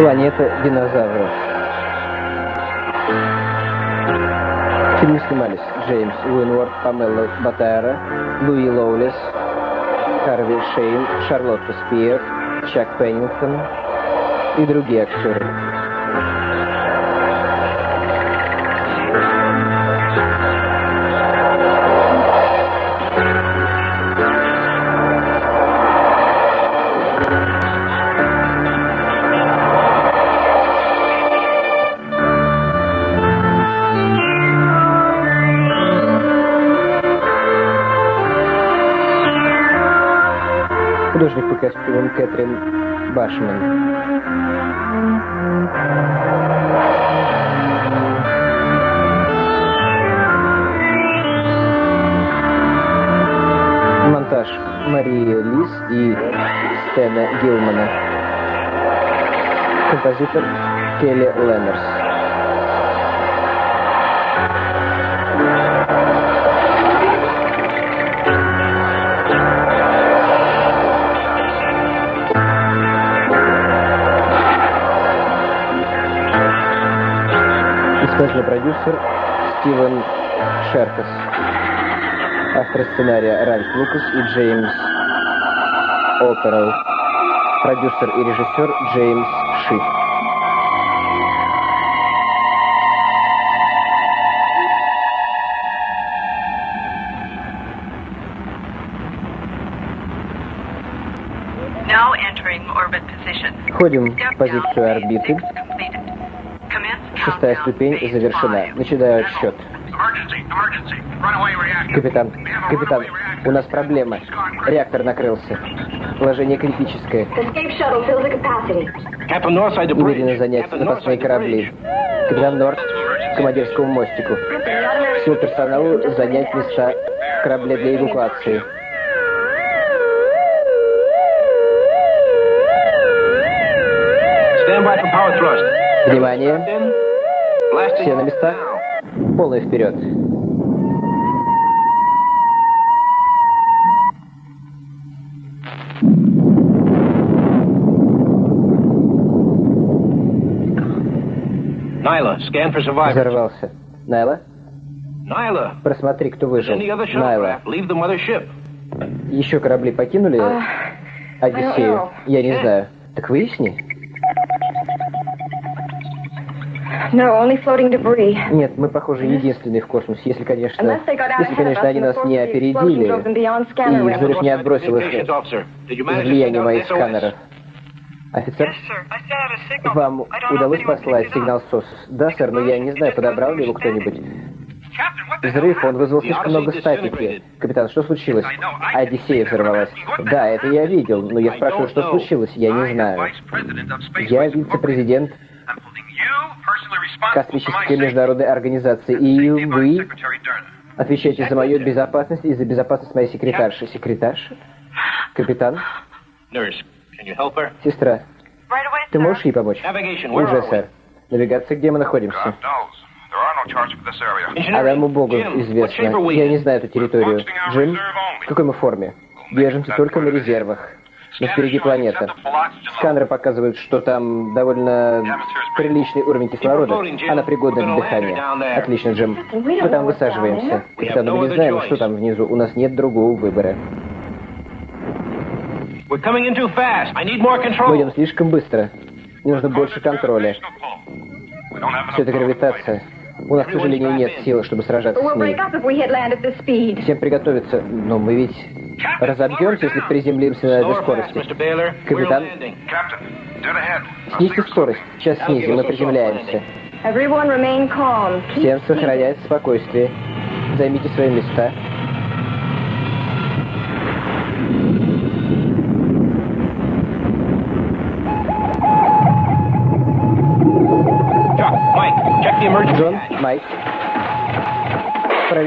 Планета динозавров. В снимались Джеймс Уинворд, Памела Батайра, Луи Лоулес, Харви Шейн, Шарлотта Спиер, Чак Пеннингтон и другие актеры. Костюмам Кэтрин Башман. Монтаж Марии Лис и Стэна Гилмана. Композитор Келли Леннерс. Продюсер Стивен Шеркас. Автор сценария Ральф Лукас и Джеймс Оперл. Продюсер и режиссер Джеймс position. Входим в позицию орбиты. Шестая ступень завершена. Начинаю отсчет. Капитан, капитан, у нас проблема. Реактор накрылся. Положение критическое. Немедленно занять запасные корабли. Капитан Норт к командирскому мостику. Всему персоналу занять места в корабле для эвакуации. Внимание. Все на местах. Полный вперед. Nyla, scan for survivors. Взорвался. Найла, Nyla, просмотри, кто выжил. Найла, leave the mothership? еще корабли покинули Uh, Одиссею? Я не знаю. Так выясни. No, only floating debris. Нет, мы, похоже, единственные в космосе, если, конечно, если, конечно, они нас не опередили, и взрыв не отбросил их out моих сканеров. Офицер, вам удалось послать сигнал СОС? Да, сэр, но я не знаю, подобрал ли его кто-нибудь. Взрыв, он вызвал слишком много статики. Капитан, что случилось? Одиссея взорвалась. Да, это я видел, но я спрашиваю, что случилось? Я не знаю. Я вице-президент Космической международной организации, и вы отвечаете за мою безопасность и за безопасность моей секретарши. Секретарши? Капитан? Сестра, ты можешь ей помочь? Уже, сэр. Навигация, где мы находимся? Одному богу известно. Я не знаю эту территорию. Джим, в какой мы форме? Держимся только на резервах. Но впереди планета. Сканеры показывают, что там довольно приличный уровень кислорода. Она пригодна для дыхания. Отлично, Джим. Мы там высаживаемся. Капитан, мы не знаем, что там внизу. У нас нет другого выбора. Мы идем слишком быстро. Мне нужно больше контроля. Все это гравитация. У нас, к сожалению, нет сил, чтобы сражаться с ней. Всем приготовиться. Но мы ведь разобьемся, если приземлимся на этой скорости. Капитан. Снизьте скорость. Сейчас снизим, мы приземляемся. Всем сохранять спокойствие. Займите свои места.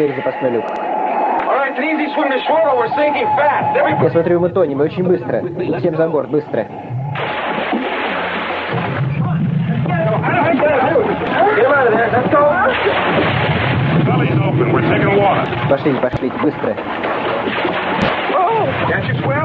Проверь запасной люк. Я смотрю, мы тонем, и очень быстро. Всем за борт, быстро. Belly's open. We're taking water. Пошли, пошли, быстро. Can't you swim?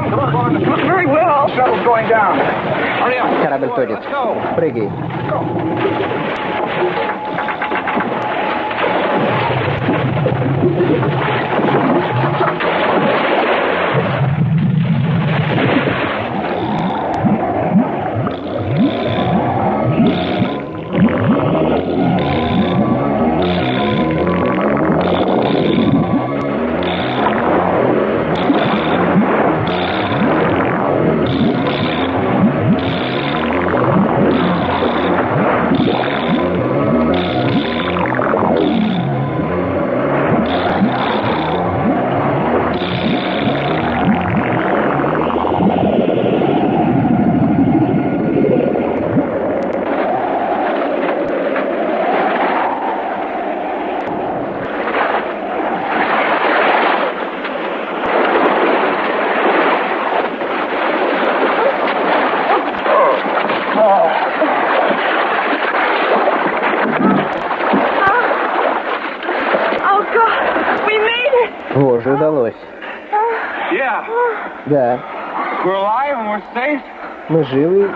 Мы живы,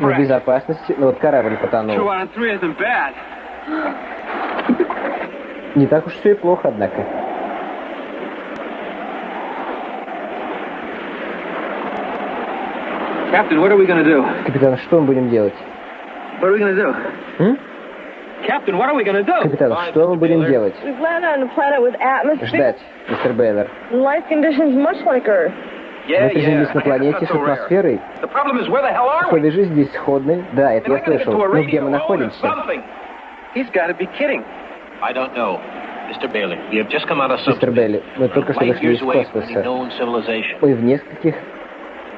мы в безопасности, но вот корабль потонул. Не так уж все и плохо, однако. Captain, what are we gonna do? Капитан, что мы будем делать? М? Captain, what are we gonna do? Капитан, что мы будем делать? Ждать, мистер Бейлор. Мы приземлились на планете с атмосферой. Условия жизни здесь сходны. Да, это я слышал. Но где мы находимся? Мистер. Белли, мы только что вышли из космоса. Мы в нескольких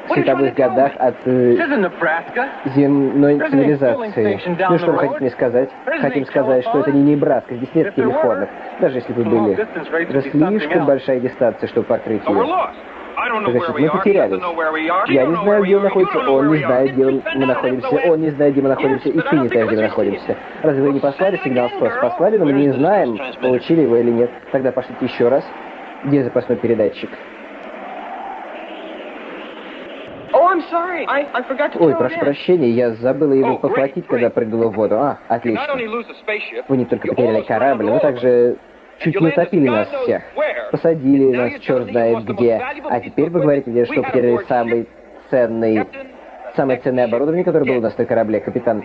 световых годах от э, земной цивилизации. Ну что вы хотите мне сказать? Хотим сказать, что это не Небраска, здесь нет телефонов. Даже если бы были. Это слишком большая дистанция, чтобы покрыть Oh, ее. Значит, мы потерялись. Я не знаю, где он находится, он не знает, где мы находимся, он не знает, где мы находимся, и ты не знаешь, где мы находимся. Разве вы не послали сигнал СОС? Послали, но мы не знаем, получили его или нет. Тогда пошлите еще раз. Где запасной передатчик? Oh, Ой, прошу прощения, я забыла его Oh, похватить, когда прыгнула в воду. А, отлично. Вы не только потеряли корабль, но также чуть не утопили нас всех. Посадили нас черт знает где. А теперь вы говорите мне, что потеряли самый ценный, самое ценное оборудование, которое было у нас на корабле. Капитан,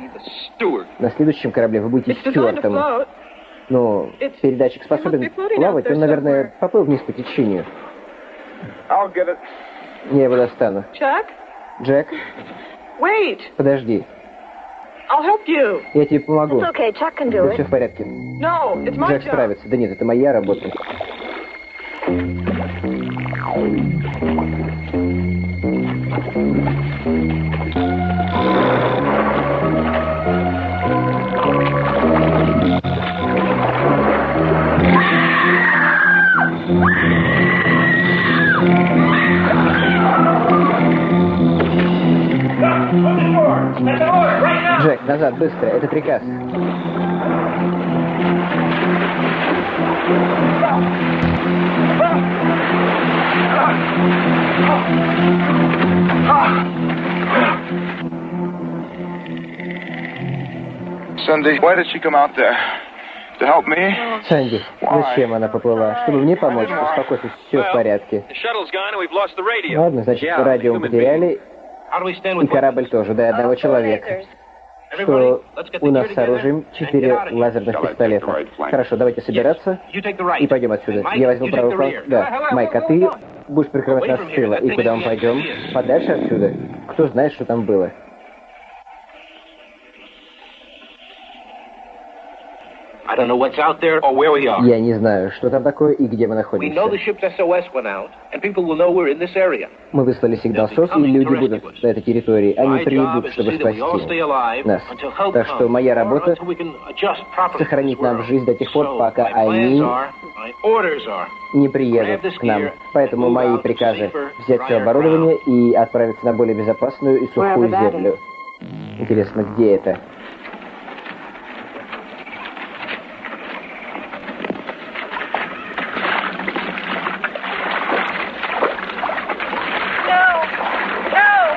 на следующем корабле вы будете стюартом. Ну, передатчик способен плавать, он, наверное, поплыл вниз по течению. Я его достану. Джек, wait. подожди. I'll help you. Я тебе помогу. It's okay. Chuck can do Да it. все в порядке. No, it's my Джек job. справится. Да нет, это моя работа. Назад, быстро. Это приказ. Cindy, why did she come out there? To help me? Санди, зачем она поплыла? Чтобы мне помочь? Успокойся, все в порядке. Ладно, значит, радио мы потеряли, и корабль тоже, да, и одного человека. Что у нас с оружием четыре лазерных пистолета. Хорошо, давайте собираться и пойдем отсюда. Я возьму правый фланг. Да, Майк, а ты будешь прикрывать нас с тыла. И куда мы пойдем? Подальше отсюда? Кто знает, что там было? Я не знаю, что там такое и где мы We know the находимся. ship's SOS went out, and people will know we're in this area. Мы выслали сигнал СОС, и люди будут на этой территории. Они придут, чтобы спасти нас. until help Так что comes, моя работа сохранить нам жизнь до тех пор, пока они не приедут к нам. Поэтому мои приказы взять все оборудование и отправиться на более безопасную и сухую землю. Интересно, где это?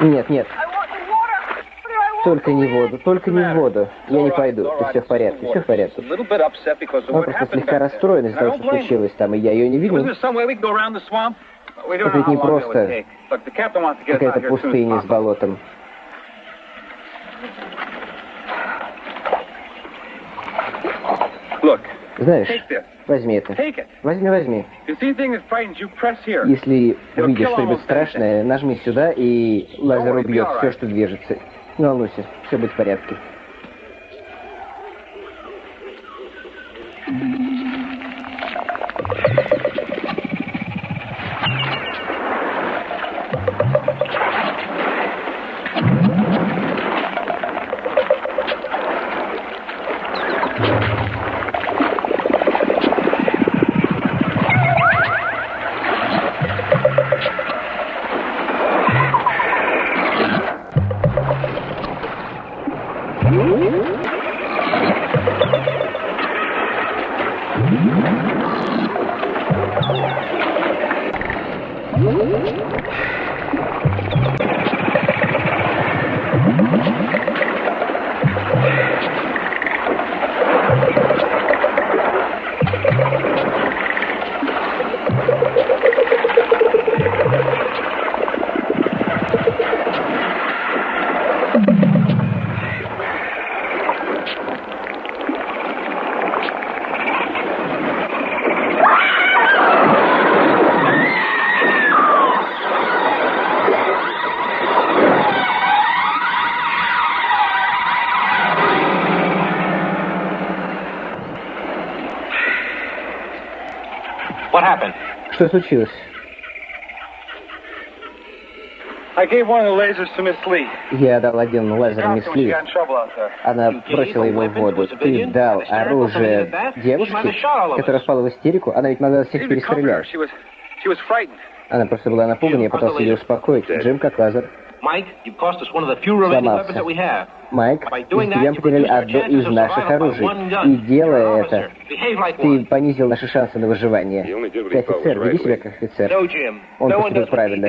Нет, нет. Только не воду, только не воду. Я не пойду. И все в порядке, все в порядке. Он просто слегка расстроен из-за того, что случилось там, и я ее не видел. Это ведь не просто какая-то пустыня с болотом. Знаешь, возьми это. Возьми, возьми. Если увидишь что-нибудь страшное, нажми сюда, и лазер убьет все, что движется. Не волнуйся, все будет в порядке. Что случилось? Я дал один лазер мисс Ли. Она бросила его в воду. Ты дал оружие девушке, которая впала в истерику. Она ведь могла всех перестрелять. Она просто была напугана, я пытался ее успокоить. Джим как лазер. Майк, Майк, мы с тебя потеряли одно из наших оружий. И делая это, ты понизил наши шансы на выживание. Ты офицер, веди себя как офицер. Он поступил правильно.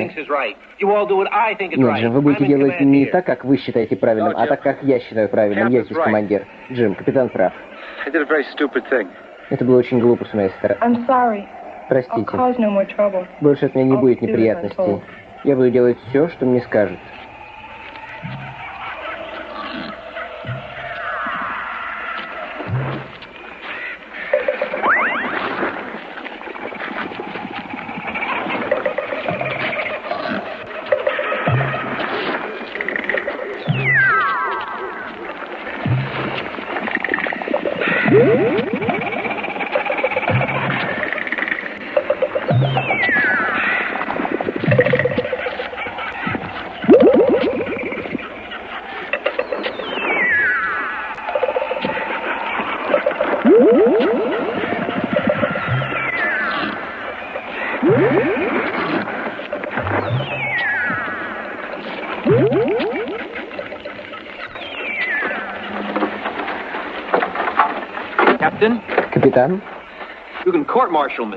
Нет, Джим, вы будете делать не так, как вы считаете правильным, а так, как я считаю правильным. Я здесь командир. Джим, капитан прав. Это было очень глупо с моей стороны. Простите. Больше от меня не будет неприятностей. Я буду делать все, что мне скажут.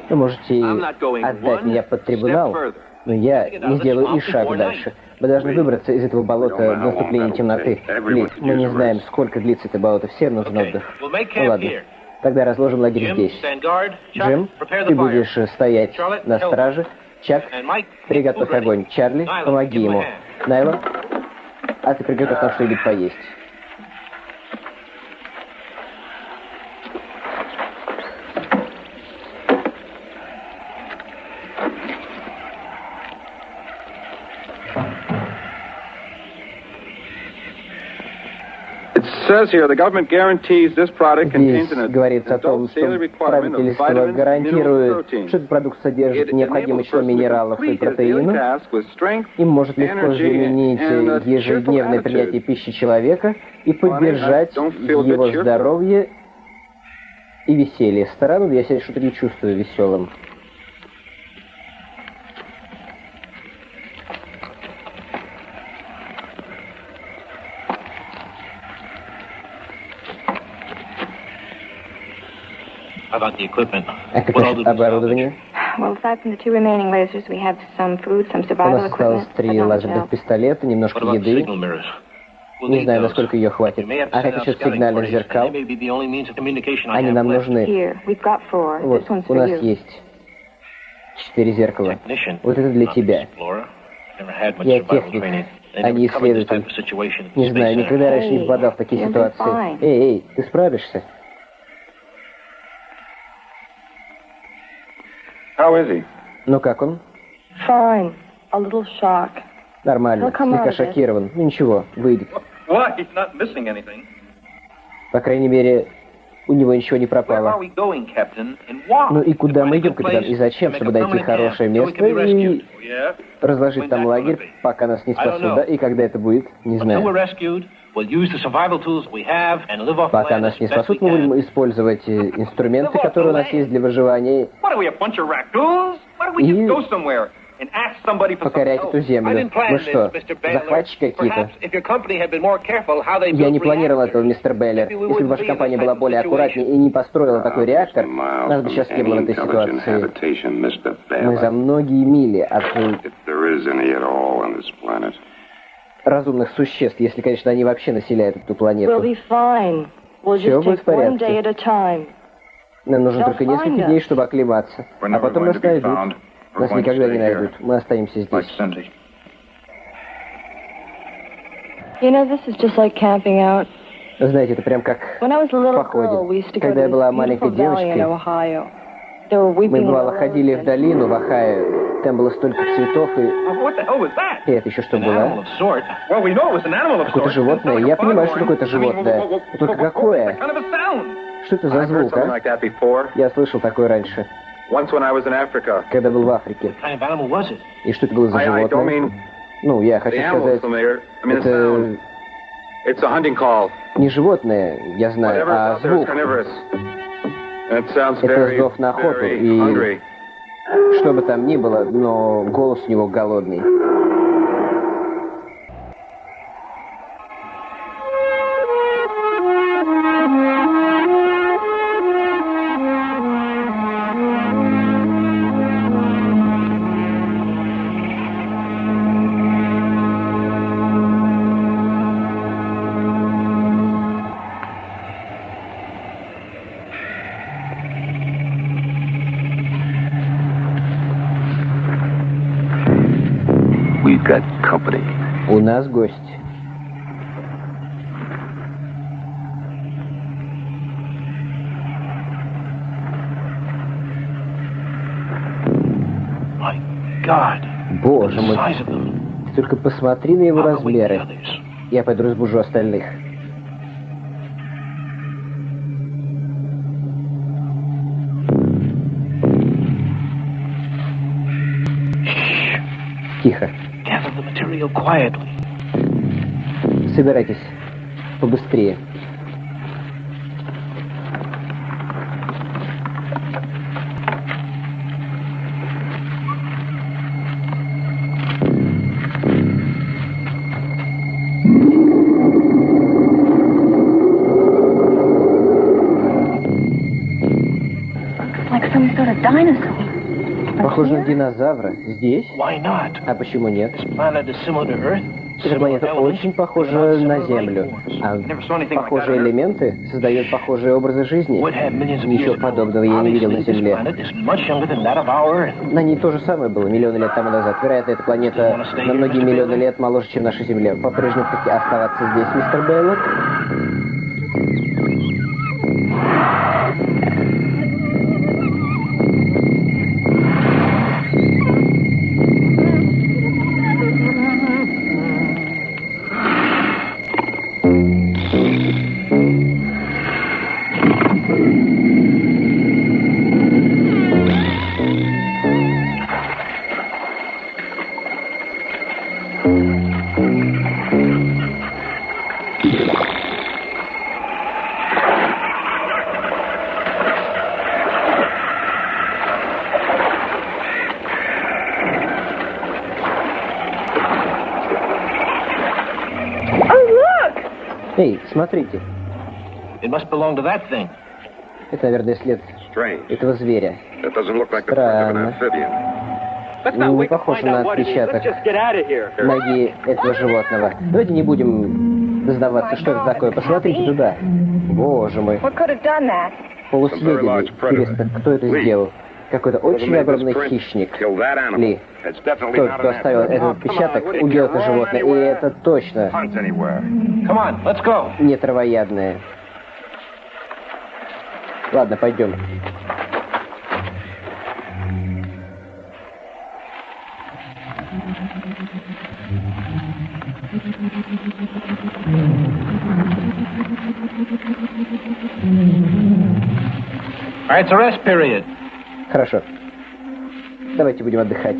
Вы можете отдать меня под трибунал, но я не сделаю и шаг дальше. Мы должны выбраться из этого болота до наступления темноты. Ли, мы не знаем, сколько длится это болото. Всем нужен отдых. Ну ладно. Тогда разложим лагерь здесь. Джим, ты будешь стоять на страже. Чак, приготовь огонь. Чарли, помоги ему. Найла, а ты приготовь нам что-нибудь поесть. Здесь говорится о том, что правительство гарантирует, что этот продукт содержит необходимое число минералов и протеинов и может легко заменить ежедневное принятие пищи человека и поддержать его здоровье и веселье. Странно, я себя что-то не чувствую веселым. А как оборудование? Well, aside from the two remaining lasers, we have some food, some У survival нас осталось equipment. три but not much лазерных пистолета, немножко What about the еды. signal mirrors? We'll Не need знаю, those. насколько ее хватит. may have to А как насчет scouting сигнальных and зеркал? they may be the only means of communication I Они have нам left. нужны. Here, we've got four. Вот, This one's у for нас you. есть четыре зеркала. Technician, Вот это для not тебя. explorer. Never had much Я survival техник, training. They а never не covered this исследователь. type of situation at the Не знаю, Center. никогда раньше не попадал в такие you'll be ситуации. fine. Эй, эй, ты справишься? How is he? Ну как он? Fine. A little shock. Нормально, come слегка on, шокирован. Ну ничего, выйдет. What? He's not missing anything. По крайней мере, у него ничего не пропало. Ну и куда мы идем, капитан? И зачем? Чтобы найти хорошее место и разложить When там лагерь, пока нас не спасут, да? И когда это будет, не знаю. Rescued, we'll use the survival tools we have and live off the Пока нас не спасут, мы будем использовать э, инструменты, которые у нас есть для выживания, И- покорять эту землю. this, что, захватчики какие-то? Я не планировал этого, мистер Беллер. Если бы ваша компания была более аккуратнее и не построила такой реактор, нас бы сейчас не было в этой ситуации. Мы за многие мили от разумных существ, если, конечно, они вообще населяют эту планету. We'll just будет в порядке. Нам нужно They'll только несколько дней, чтобы оклематься. А потом нас найдут. Нас никогда не найдут. Мы останемся здесь. You know, this is just like camping out. Знаете, это прям как... Little Походе. Когда я была маленькой девочкой, Мы, бывало, ходили в долину в Ohio. Там было столько цветов, и... Oh? И это еще что было? Какое-то животное. Я понимаю, что mean, животное. what- Только какое? Что это за звук, а? Я слышал такое раньше, когда был в Африке. И что это было за животное? Ну, я хочу сказать, это It's a hunting call. не животное, я знаю, а звук. Это зов на охоту, и-. Что бы там ни было, но голос у него голодный. Гость. Боже мой, them. только посмотри на его размеры. Я пойду разбужу остальных. Тихо. Собирайтесь. Побыстрее. Похоже на динозавра. Здесь? А почему нет? Elements, очень похожа на Землю. А похожие элементы создают похожие образы жизни. Ничего подобного я не видел на Земле. На ней то же самое было миллионы лет тому назад. Вероятно, эта планета на многие миллионы лет моложе, чем наша Земля. По-прежнему хотите оставаться здесь, мистер Бейлор? Смотрите. It must belong to that thing. Это, наверное, след этого зверя. That doesn't look like the print of an Странно. not Не wait to похож find на отпечаток Let's just get out of here. ноги этого животного. Давайте не будем сдаваться, что это такое. Посмотрите туда. Боже мой. Полусъеденный. Интересно, кто это сделал? Какой-то очень огромный хищник. Ли. Тот, кто оставил этот отпечаток, убил это животное. И это точно не травоядное. Ладно, пойдем. It's a rest period. Хорошо. Давайте будем отдыхать.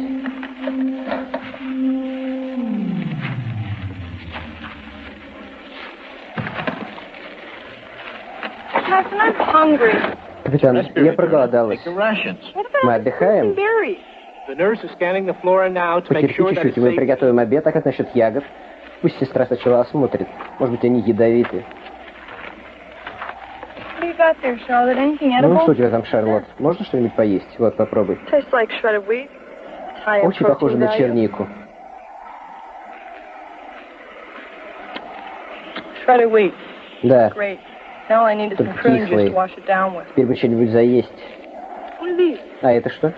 Капитан, я проголодалась. Мы отдыхаем? Потерпи чуть-чуть, мы приготовим обед. А как насчет ягод? Пусть сестра сначала осмотрит. Может быть, они ядовиты. What do you got there, Charlotte? Anything Ну, edible? что у тебя там, Шарлот? Можно что-нибудь поесть? Вот, попробуй. Tastes like Очень похоже на чернику. Shredded wheat. Да, Great. Now all I need is some Только prune juice кислый. to wash it down with. теперь бы что-нибудь заесть. What are these? А это что?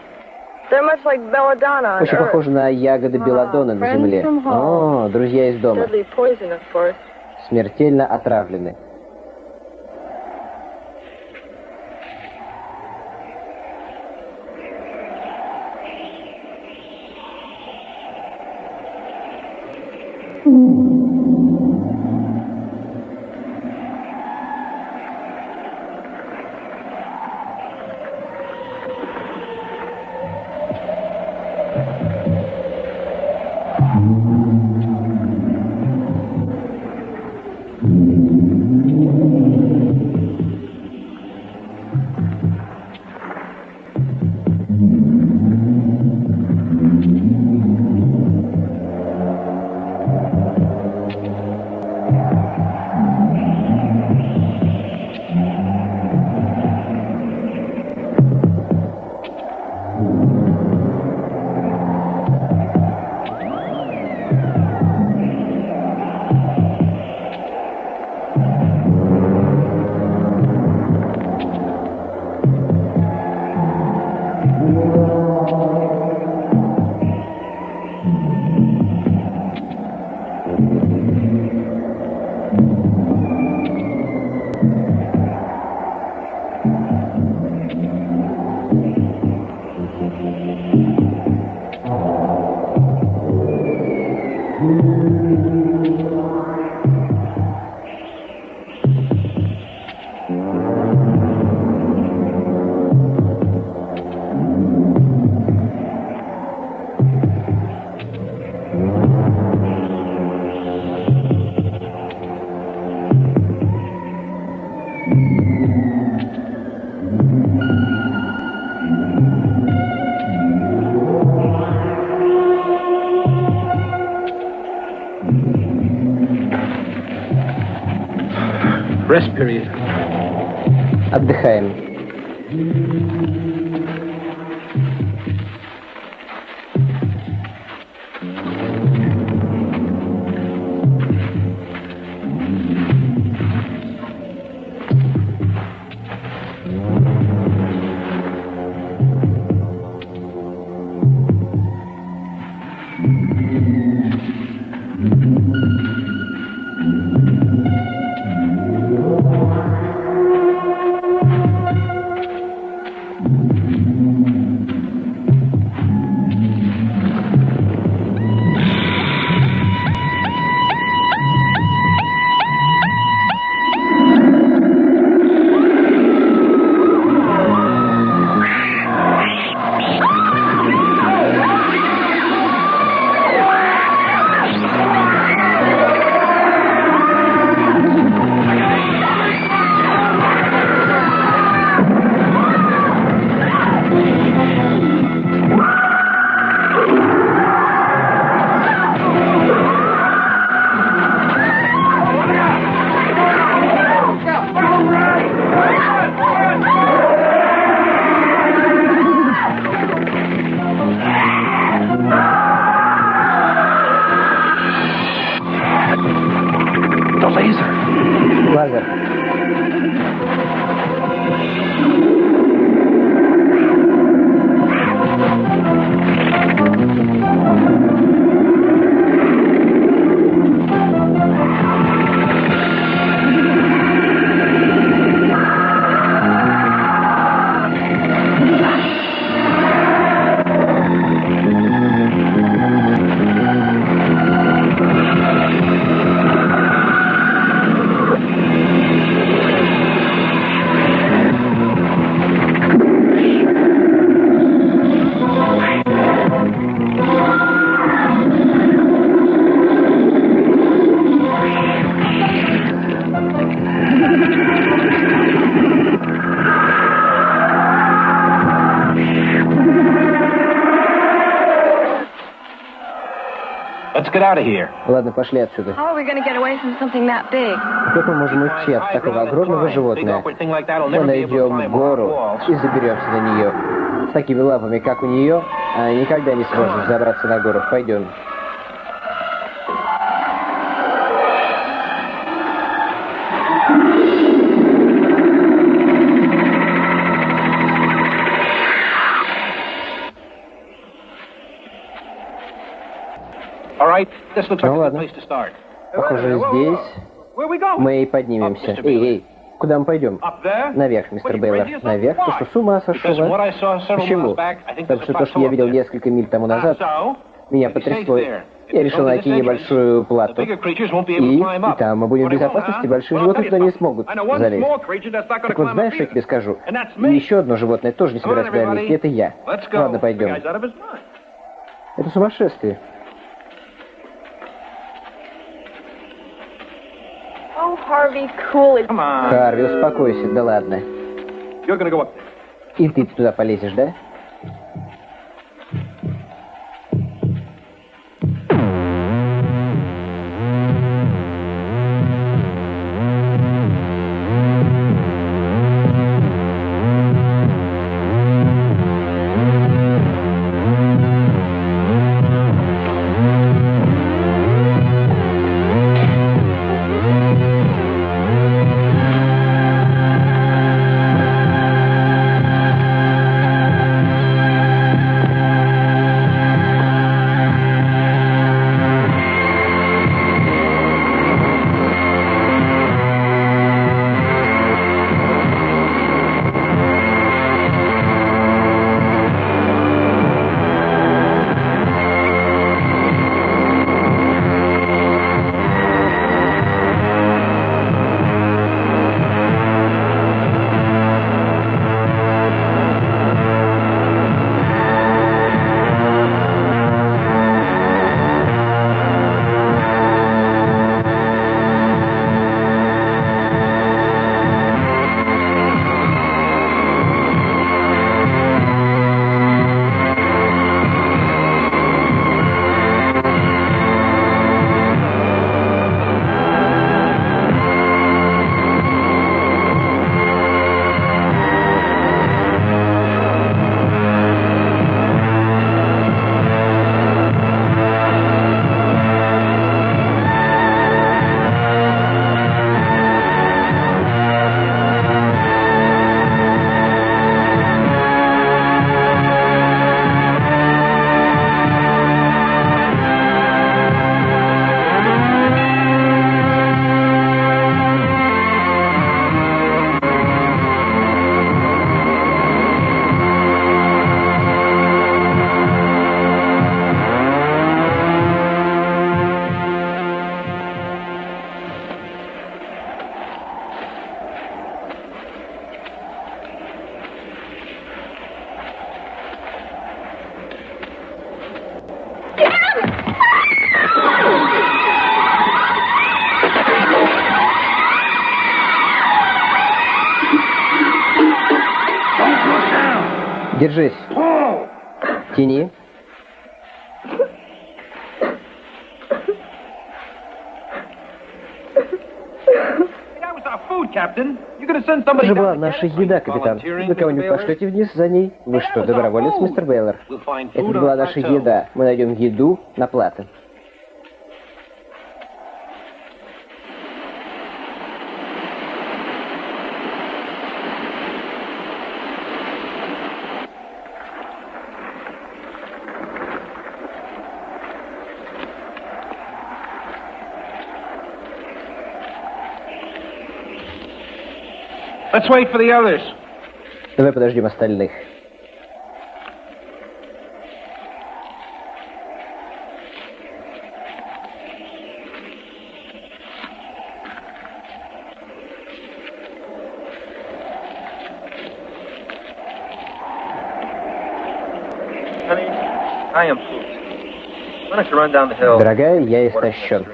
They're much like Очень похоже на ягоды белладона на земле. О, друзья из дома. Deadly poison, of course. Смертельно отравлены. Get out of here. Ладно, пошли отсюда. How are we going to get away from something that big? Как мы можем уйти от такого огромного животного? Мы найдем гору и заберемся на нее. С такими лапами, как у нее, а, никогда не сможем забраться на гору. Пойдем. Ну ладно. Похоже, здесь мы и поднимемся. Эй, эй, куда мы пойдем? Наверх, мистер Бейлор. Наверх? Ты что, с ума сошел? А? Почему? Потому что то, что я видел несколько миль тому назад, So, меня потрясло. Я решил найти небольшую плату. И, и там мы будем в безопасности, большие животные туда не смогут залезть. Так вот, знаешь, что я тебе скажу? И еще одно животное тоже не собирается туда лезть, это я. Ладно, пойдем. Это сумасшествие. Oh, Harvey, cool it. Come on. Харви, успокойся, да ладно. You're gonna go up there. И ты туда полезешь, да? Же была наша еда, капитан. Вы кого-нибудь пошлете вниз за ней? Вы что, доброволец, мистер Бейлор? Это была наша еда. Мы найдем еду на плато. Let's wait for the others. Давай подождем остальных. Honey, I am pooped. Why don't you run down the hill? Дорогая, я истощен.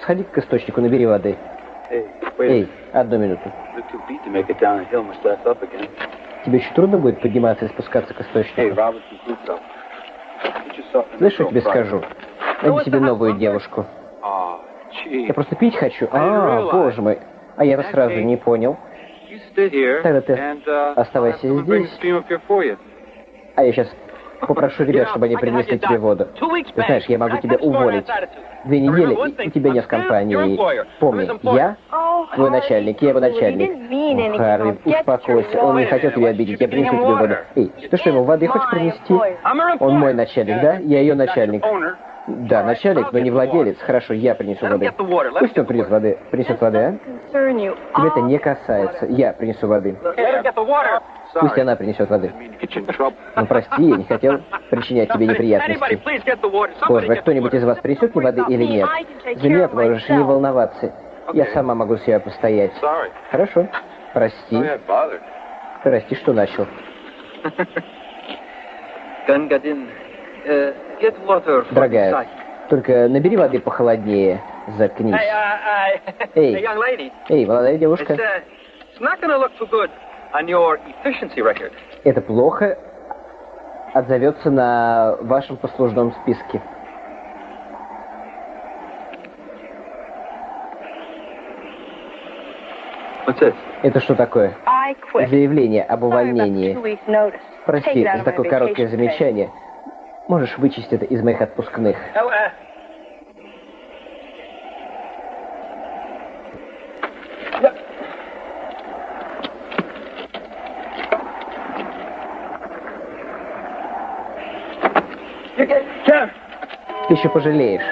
Сходи к источнику, набери воды. Эй, одну минуту. Тебе еще трудно будет подниматься и спускаться к источнику? Знаешь, что я тебе скажу? Найди себе новую девушку. Я просто пить хочу. А, боже мой. А я-то сразу не понял. Тогда ты оставайся здесь. А я сейчас попрошу ребят, чтобы они принесли тебе воду. Ты знаешь, я могу тебя уволить. Две недели, и у тебя нет компании. Помни, я твой начальник, я его начальник. О, Харви, успокойся, он не хотел тебя обидеть, я принесу тебе воду. Эй, ты что, ему воды хочешь принести? Он мой начальник, да? Я ее начальник. Да, начальник, но не владелец. Хорошо, я принесу воды. Пусть он принесет воды. Принесет воды, а? Тебя это не касается. Я принесу воды. Пусть она принесет воды. Ну, прости, я не хотел причинять тебе неприятности. Боже, кто-нибудь из вас принесет мне воды или нет? За меня можешь не волноваться. Я сама могу себя постоять. Хорошо. Прости. Прости, что начал. For Дорогая, только набери воды похолоднее. Заткнись. Эй. Эй, молодая девушка, uh, on your efficiency record. это плохо отзовется на вашем послужном списке. What's this? Это что такое? I quit. Заявление об увольнении. Прости за такое короткое замечание. Можешь вычесть это из моих отпускных. Oh, uh, You get, Jeff! Ты еще пожалеешь.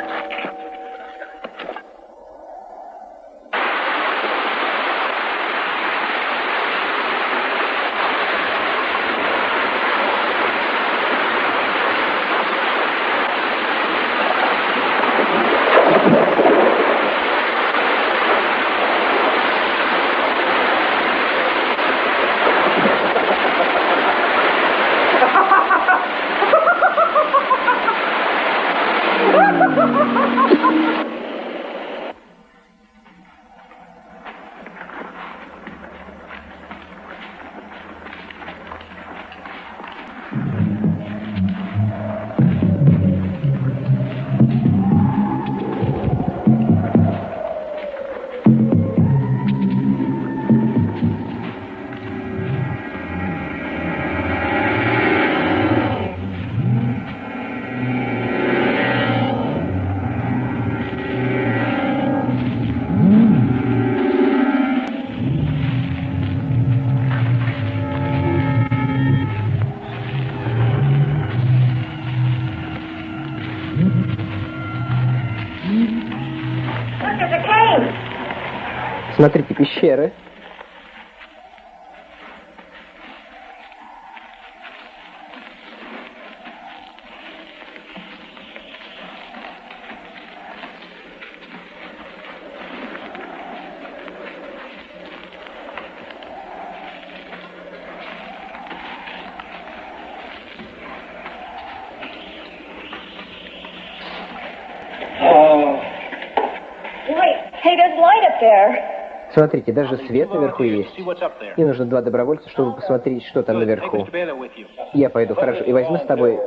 Смотрите, пещеры. Wait, hey, there's light up there. Смотрите, даже свет наверху есть. Мне нужно два добровольца, чтобы посмотреть, что там наверху. Я пойду, хорошо. И возьму с тобой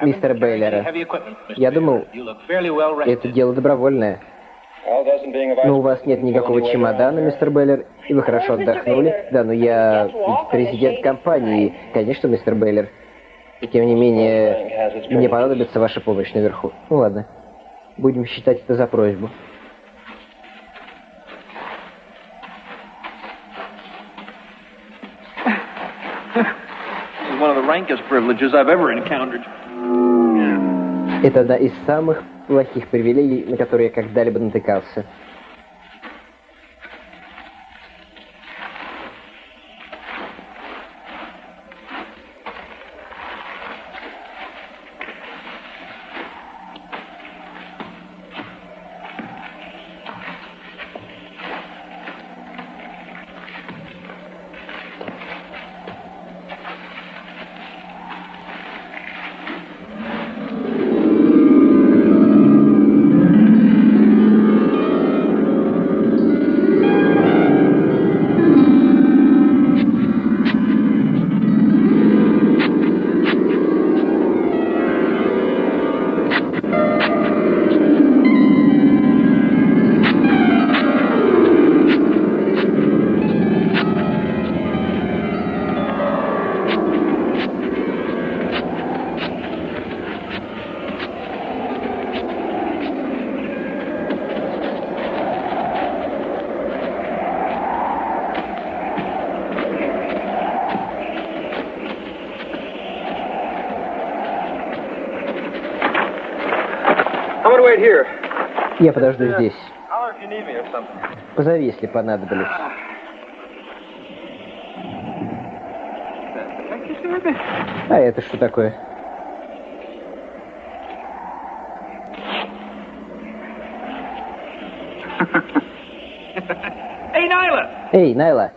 Мистера Бейлера. Я думал, это дело добровольное. Но у вас нет никакого чемодана, мистер Бейлер, и вы хорошо отдохнули. Да, но я президент компании. Конечно, мистер Бейлер. И тем не менее, мне понадобится ваша помощь наверху. Ну ладно. Будем считать это за просьбу. This is one of the rankest privileges I've ever encountered. Это одна из самых плохих привилегий, на которые я когда-либо натыкался. Понадоблюсь. А это что такое? Эй, Найла!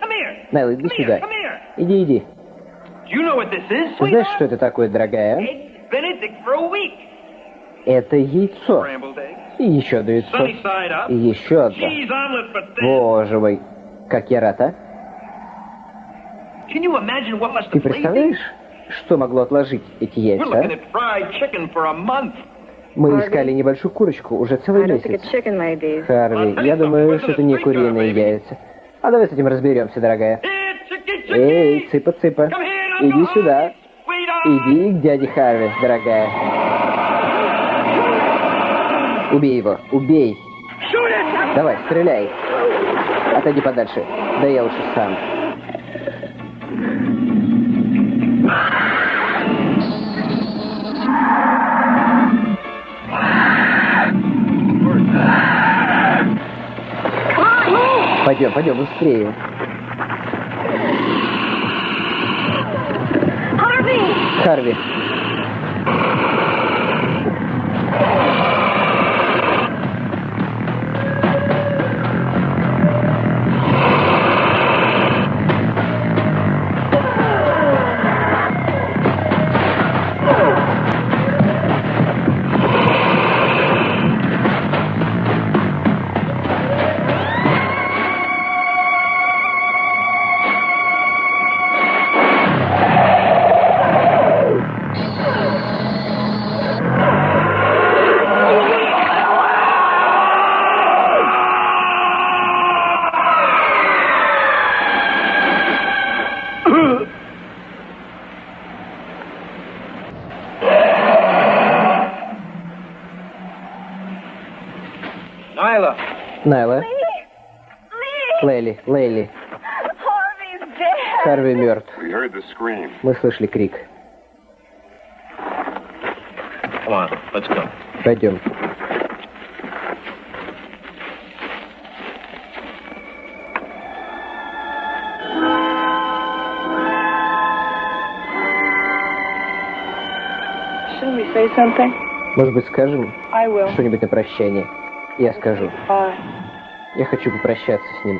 Come here! Найла, иди сюда. Иди, иди. Знаешь, что это такое, дорогая? Это яйцо. И еще одно яйцо. И еще одно. Боже мой, как я рад, а? Ты представляешь, что могло отложить эти яйца? а? Мы искали небольшую курочку уже целый месяц. Харви, я думаю, что это не куриные яйца. А давай с этим разберемся, дорогая. Эй, цыпа-цыпа, иди сюда. Иди к дяде Харви, дорогая. Убей его, убей. Давай, стреляй. Отойди подальше. Да я лучше сам. Пойдем, пойдем, быстрее. Харви. Лейли, Лейли. Harvey's dead! Харви мертв. We heard the scream. Мы слышали крик. come on, let's go. Пойдем. Shouldn't we say something? Может быть, скажем I will. что-нибудь на прощание? Я скажу. Я хочу попрощаться с ним.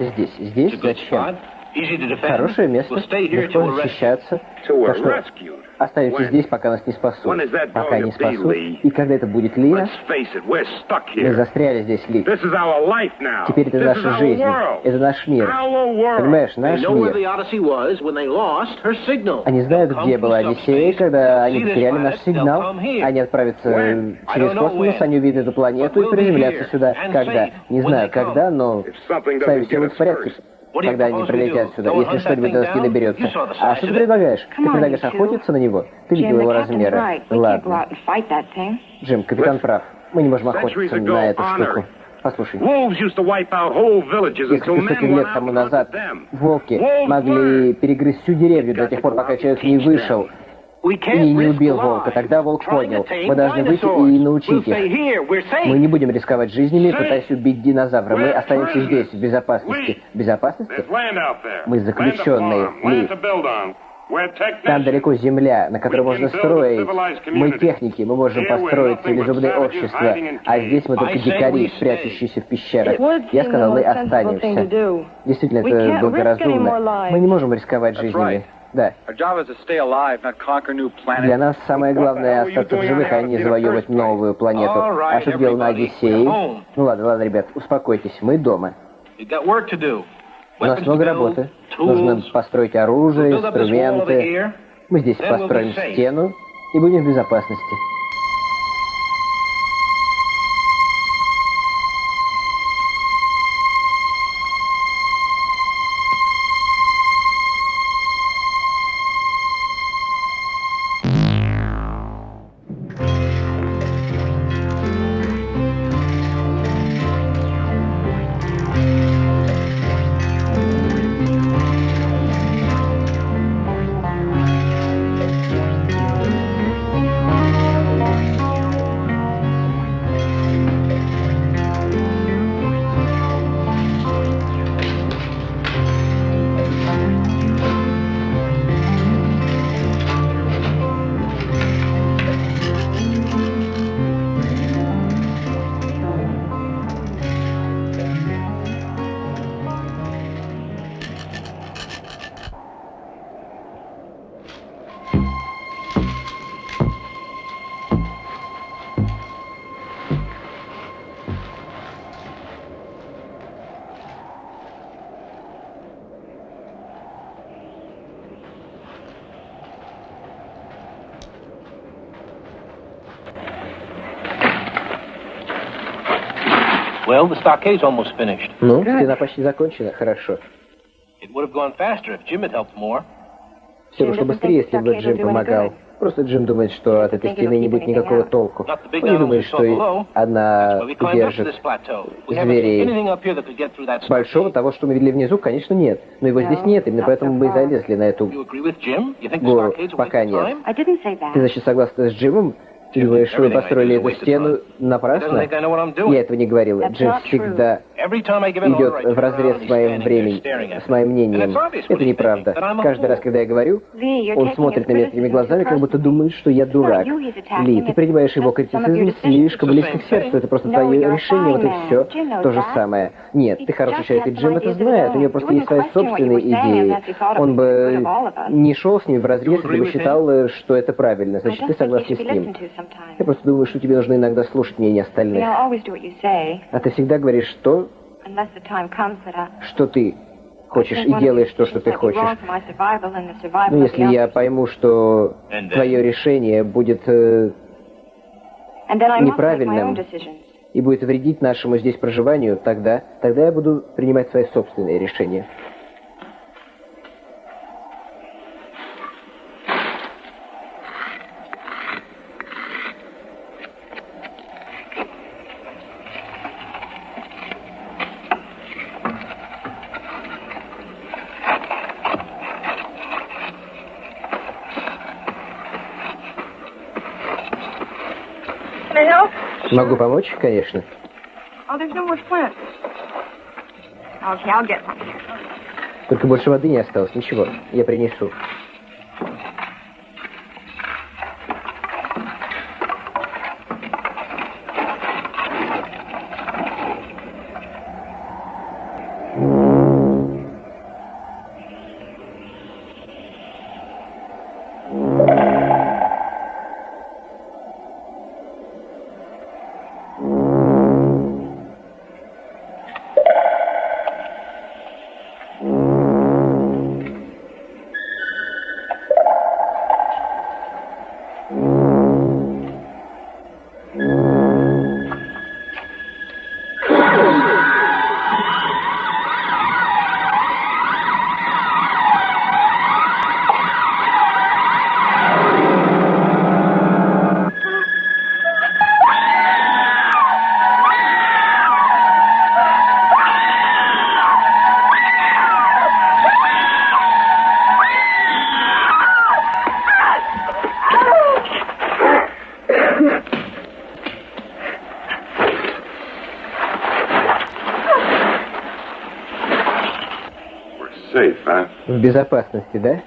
Останемся здесь. Здесь зачем? Хорошее место, легко защищаться. Так что When? здесь, пока нас не спасут. Пока не спасут. И когда это будет, stuck мы застряли здесь, Ли. Теперь это наша жизнь. Это наш мир. Понимаешь, наш мир. Они знают, где была Одиссея, когда они потеряли наш сигнал. Они отправятся через космос, они увидят эту планету и приземлятся сюда. Когда? Не знаю, когда, но If something с нами doesn't все get будет us в порядке. Когда они прилетят сюда, если что-нибудь до нас не доберется. А что ты предлагаешь? Ты предлагаешь охотиться на него? Ты видел его размеры? Ладно. Джим, капитан прав. Мы не можем охотиться на эту штуку. Послушай, несколько сотен лет тому назад волки могли перегрызть всю деревню до тех пор, пока человек не вышел. И не убил волка. Тогда волк понял. Мы должны выйти и научить их. Мы не будем рисковать жизнями, пытаясь убить динозавра. Мы останемся здесь, в безопасности. Безопасности? Мы заключенные. Ли. Там далеко земля, на которой можно строить. Мы техники, мы можем построить цивилизованное общество. А здесь мы только дикари, прячущиеся в пещерах. Я сказал, мы останемся. Действительно, это благоразумно. Мы не можем рисковать жизнями. Да. Для нас самое главное остаться в живых, а не завоевывать новую планету. А что делал на Одиссее? Ну ладно, ладно, ребят, успокойтесь, мы дома. У нас много работы. Нужно построить оружие, инструменты. Мы здесь построим стену и будем в безопасности. Well, the stockade's almost finished. Ну, стена почти закончена, хорошо. It would have gone faster if Jim had helped more. Все бы быстрее, если бы Джим помогал. Просто Джим думает, что от этой стены не будет никакого толку. Он не думает, что она держит зверей. Большого того, что мы видели внизу, конечно, нет. Но его здесь нет, именно поэтому мы и залезли на эту гору. Пока нет. Ты, значит, согласна с Джимом? Ты думаешь, вы построили эту стену напрасно? Я этого не говорил. Джим всегда идет в разрез с моим временем, с моим мнением. Это неправда. Каждый раз, когда я говорю, он смотрит на меня такими глазами, как будто думает, что я дурак. Ли, ты принимаешь его критицизм слишком близко к сердцу. Это просто твое решение, вот и все. То же самое. Нет, ты хороший человек, и Джим это знает. У него просто есть свои собственные идеи. Он бы не шел с ним в разрез, если бы считал, что это правильно. Значит, ты согласен с ним. Я просто думаю, что тебе нужно иногда слушать мнение остальных. А ты всегда говоришь то, что ты хочешь и делаешь то, что ты хочешь. Но ну, если я пойму, что твое решение будет э, неправильным и будет вредить нашему здесь проживанию, тогда, тогда я буду принимать свои собственные решения. Могу помочь, конечно. Только больше воды не осталось. Ничего, я принесу. Безопасности, да?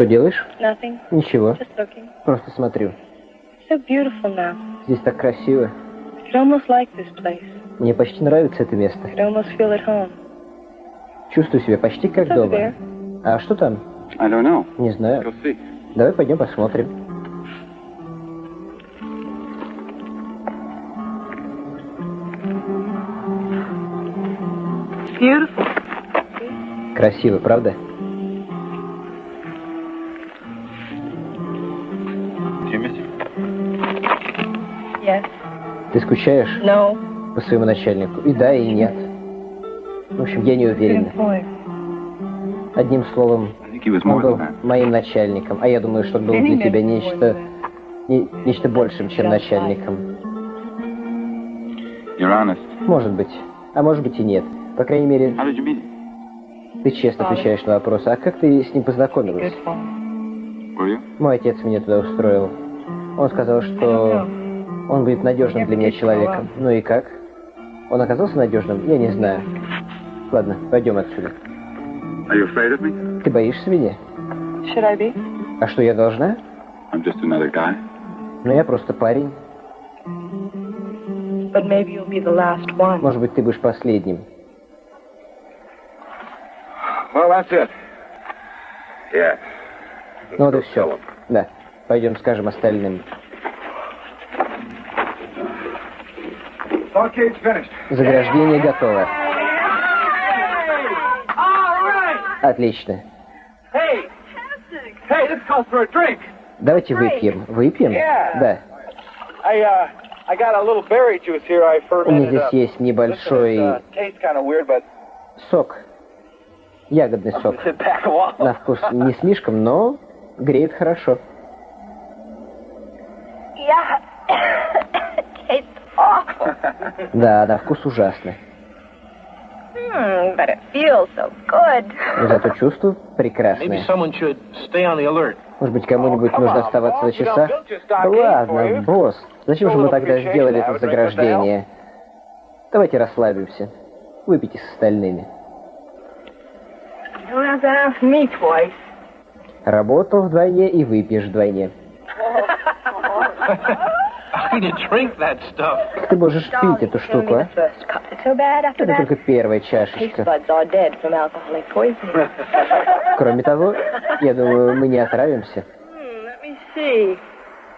Что делаешь? Nothing. Ничего. Just looking. Просто смотрю. So beautiful now. Здесь так красиво. I could almost like this place. Мне почти нравится это место. I could almost feel at home. Чувствую себя почти как over дома. there? А что там? I don't know. Не знаю. Go see. Давай пойдем посмотрим. It's beautiful. Красиво, правда? Скучаешь No. по своему начальнику? И да, и нет. В общем, я не Good уверен. point. Одним словом, он был моим начальником, а я думаю, что он был для тебя нечто, не- нечто большим, чем начальником. Может быть, а может быть и нет. По крайней мере, ты честно отвечаешь на вопросы. А как ты с ним познакомилась? Мой отец меня туда устроил. Он сказал, что он будет надежным для меня человеком. Ну и как? Он оказался надежным? Я не знаю. Ладно, пойдем отсюда. Ты боишься меня? А что, я должна? Ну, я просто парень. Может быть, ты будешь последним. Well, that's it. Yeah. Ну вот и все. Да. Пойдем скажем остальным. Barricade's finished. Заграждение готово. Отлично. Hey! Hey, this calls for a drink. Давайте выпьем. Выпьем? Да. I, uh, I got a little berry juice here I У меня fermented здесь up. есть небольшой uh, tastes kind of weird, but сок. Ягодный сок. На вкус не слишком, но греет хорошо. Да, на вкус ужасно. Hmm, but it feels so good. Но зато чувство Maybe прекрасное. someone should stay on the alert. Может быть, кому-нибудь нужно on, оставаться на часах? Да ладно, босс. Зачем же мы тогда сделали это заграждение? Давайте расслабимся. Выпейте с остальными. You don't have to ask me twice. Работал вдвойне и выпьешь вдвойне. How can you drink that stuff? Как ты можешь пить эту штуку, а? First cup. It's so bad after Это только первая чашечка. buds are dead from alcoholic poisoning. Кроме того, я думаю, мы не отравимся. Hmm, let me see.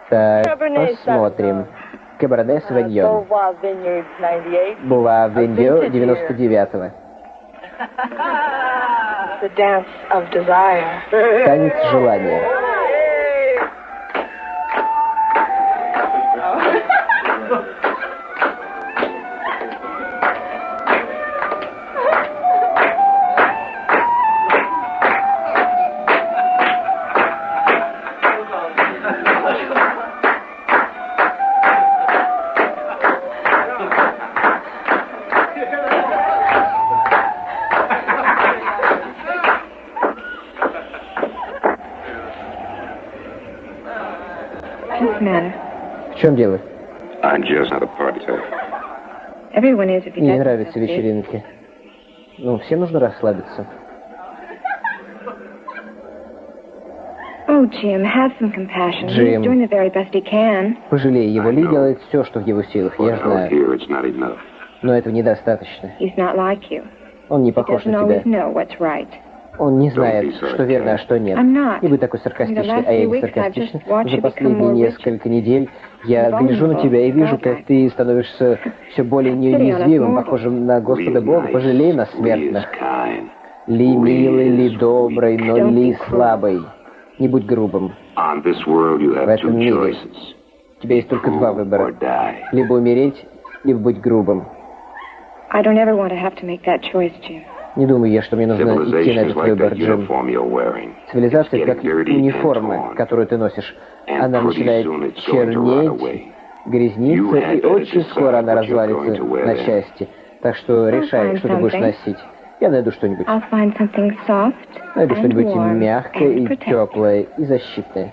Так, посмотрим. Каберне Савиньон. Beauvoir Vineyards 98. Была в Индио 99-го. The dance of desire. Танец желания. If you Мне нравятся вечеринки. Ну, всем нужно расслабиться. Oh, Jim, have some compassion. Jim. He's doing the very best he can. Пожалей его, Ли делает все, что в его силах, я знаю. here, it's not enough. Но этого недостаточно. He's not like you. Он не He похож doesn't на always тебя. know what's right. Он не знает, что верно, а что нет. Не будь такой саркастичный, а я не саркастичный. За последние несколько недель я гляжу на тебя и вижу, как ты становишься все более неуязвимым, похожим на Господа Бога. Пожалей нас, смертных. Ли милый, ли добрый, но ли слабый. Не будь грубым. В этом мире у тебя есть только два выбора. Либо умереть, либо быть грубым. Не думаю я, что мне нужно идти на этот выбор, Джим. Цивилизация как униформа, которую ты носишь. Она начинает чернеть, грязниться, и очень скоро она развалится на части. Так что решай, что ты будешь носить. Я найду что-нибудь. Найду что-нибудь мягкое и теплое, и защитное.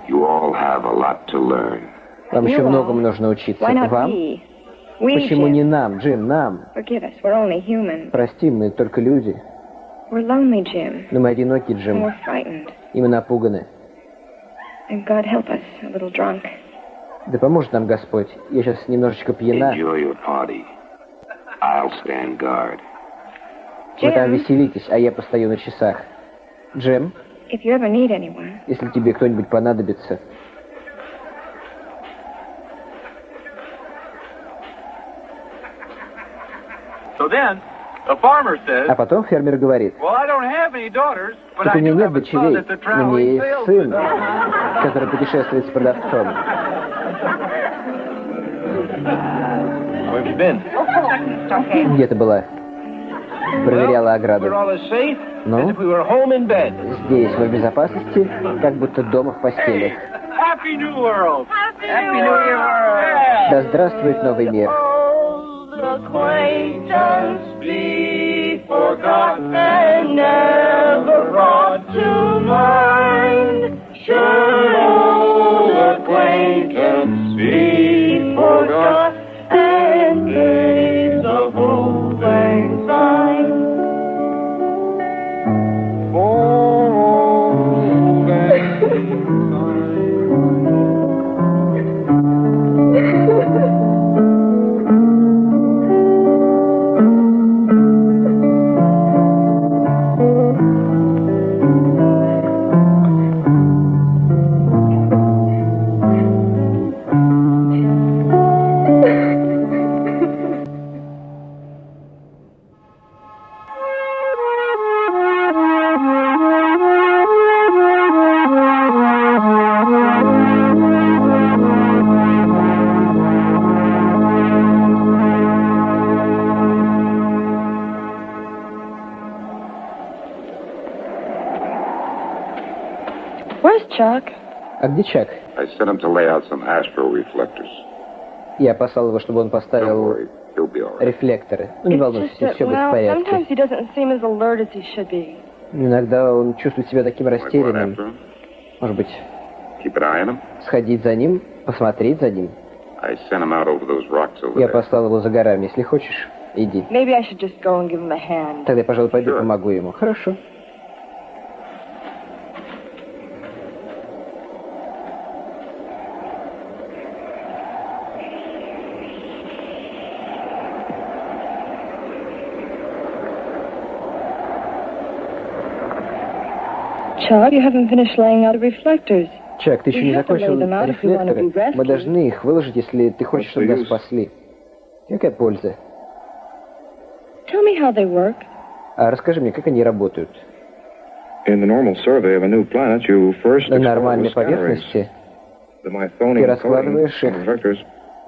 Вам еще многому нужно учиться. Вам? Почему не нам, Джим, нам? Прости, мы только люди. Но мы одиноки, Джим. И мы напуганы. Да поможет нам Господь. Я сейчас немножечко пьяна. Вы там веселитесь, а я постою на часах. Джим, если тебе кто-нибудь понадобится, а потом фермер говорит, так у меня нет дочерей, у меня есть сын, который путешествует с продавцом. Где ты была? Проверяла ограду. Ну? Здесь мы в безопасности, как будто дома в постели. Да здравствует новый мир. Acquaintance be forgot and never brought to mind. Should old acquaintance А где Чак? Я послал его, чтобы он поставил рефлекторы. Ну, не волнуйся, все будет в порядке. Иногда он чувствует себя таким растерянным. Может быть, сходить за ним, посмотреть за ним? Я послал его за горами. Если хочешь, иди. Тогда я, пожалуй, пойду помогу ему. Хорошо. Chuck, you haven't finished laying out the reflectors. Чак, ты еще не закончил рефлекторы. Мы должны их выложить, если ты хочешь, чтобы нас спасли. Какая польза? Tell me how they work. А расскажи мне, как они работают. На нормальной поверхности ты раскладываешь их.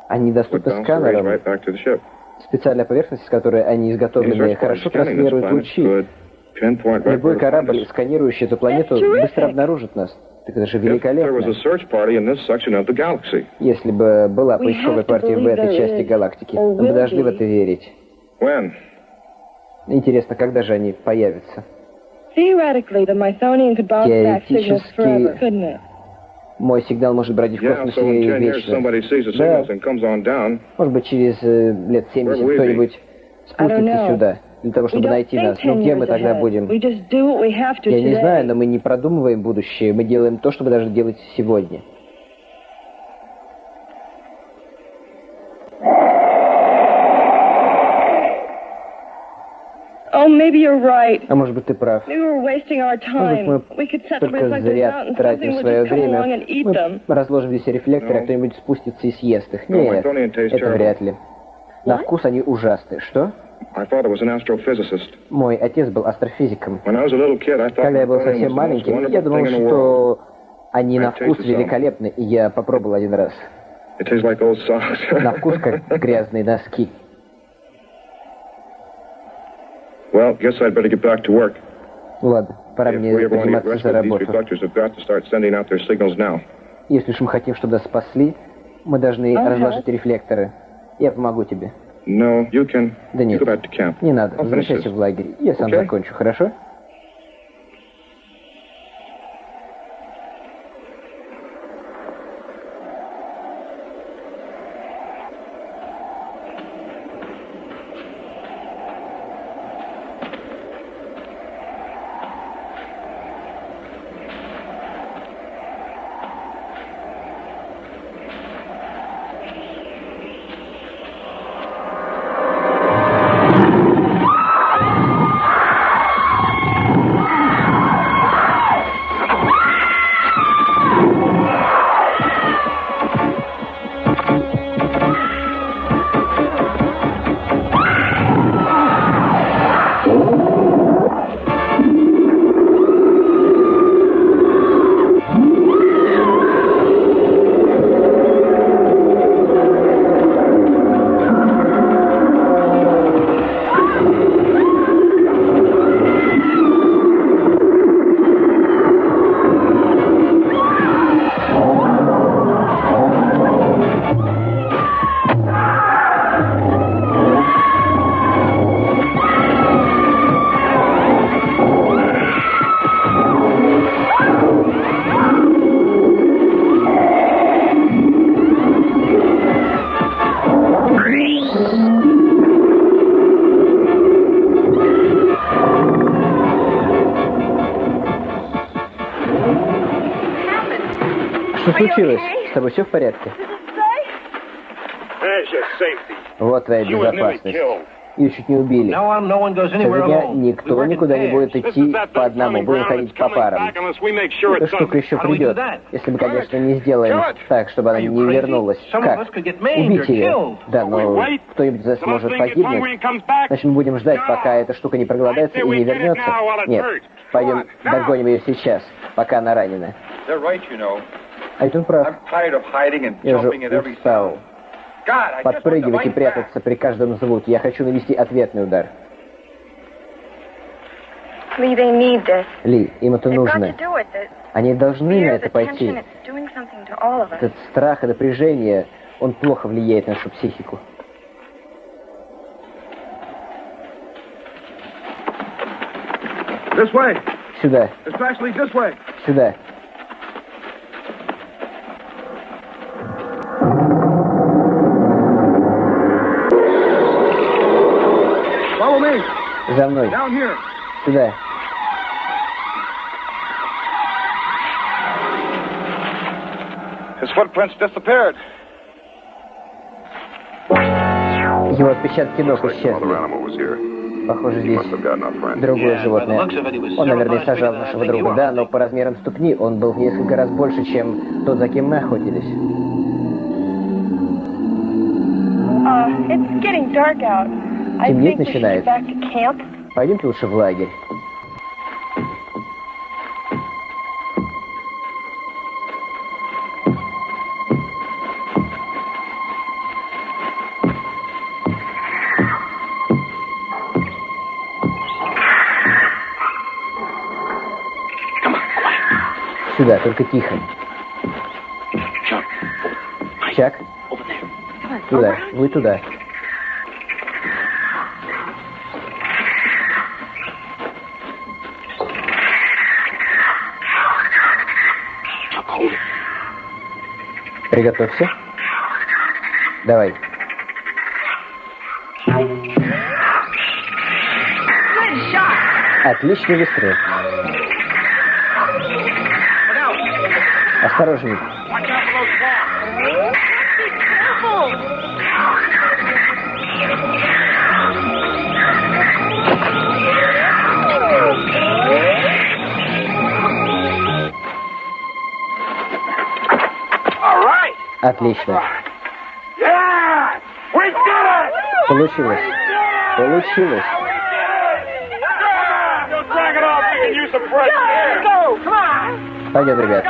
Они доступны сканерам. Специальная поверхность, с которой они изготовлены, хорошо транслирует лучи. Любой корабль, сканирующий эту планету, быстро обнаружит нас. Так это же великолепно. Если бы была поисковая партия в этой части галактики, мы бы должны в это верить. Интересно, когда же они появятся? Теоретически, мой сигнал может бродить в космосе вечно. Да. Может быть, через э, лет 70 кто-нибудь спустится сюда для того, чтобы найти нас. Но где мы тогда будем? Я не знаю, но мы не продумываем будущее. Мы делаем то, что мы должны делать сегодня. Oh. А может быть, ты прав. Может быть, мы только зря тратим свое время. Мы разложим здесь рефлекторы, а кто-нибудь спустится и съест их. Нет, это вряд ли. На вкус они ужасные. Что? Мой отец был астрофизиком. Когда я был совсем маленьким, я думал, что они на вкус великолепны, и я попробовал один раз. На вкус как грязные носки. Well, guess I'd better get back to work. Ладно, пора If мне we ever want to get подниматься за работу. reflectors have got to start sending out their signals now. Если уж мы хотим, чтобы нас спасли, мы должны разложить рефлекторы. Я помогу тебе. No, you can. Да нет, не надо. Возвращайся в лагерь. Я сам Okay. закончу, хорошо? С тобой все в порядке? Вот твоя безопасность. Ее чуть не убили. Дня. We никто никуда не будет идти по одному, будем ходить по парам. Эта штука еще придет, если мы, конечно, не сделаем так, чтобы она не вернулась. Как? Убить ее. Да, но wait. кто-нибудь из нас может погибнуть. Значит, мы будем ждать, пока эта штука не проголодается и не вернется. Нет, пойдем догоним ее сейчас, пока она ранена. They're right, you know. А ведь он прав. Я every устал подпрыгивать и прятаться при каждом звуке. Я хочу навести ответный удар. Ли, им это нужно. Они должны на это пойти. Этот страх и напряжение, он плохо влияет на нашу психику. Сюда, сюда. За мной, Down here. сюда. His footprints disappeared. Его отпечатки ног исчезли. Похоже, здесь другое животное. Он, наверное, сажал нашего друга, да, но по размерам ступни он был в несколько раз больше, чем тот, за кем мы охотились. Темнеть think we should get начинает. back to camp. Пойдемте лучше в лагерь. Сюда, только тихо. Чак? Туда, вы туда. Приготовься. Давай. Отличный выстрел. Осторожней. Отлично. Получилось. Получилось. Пойдем, ребят.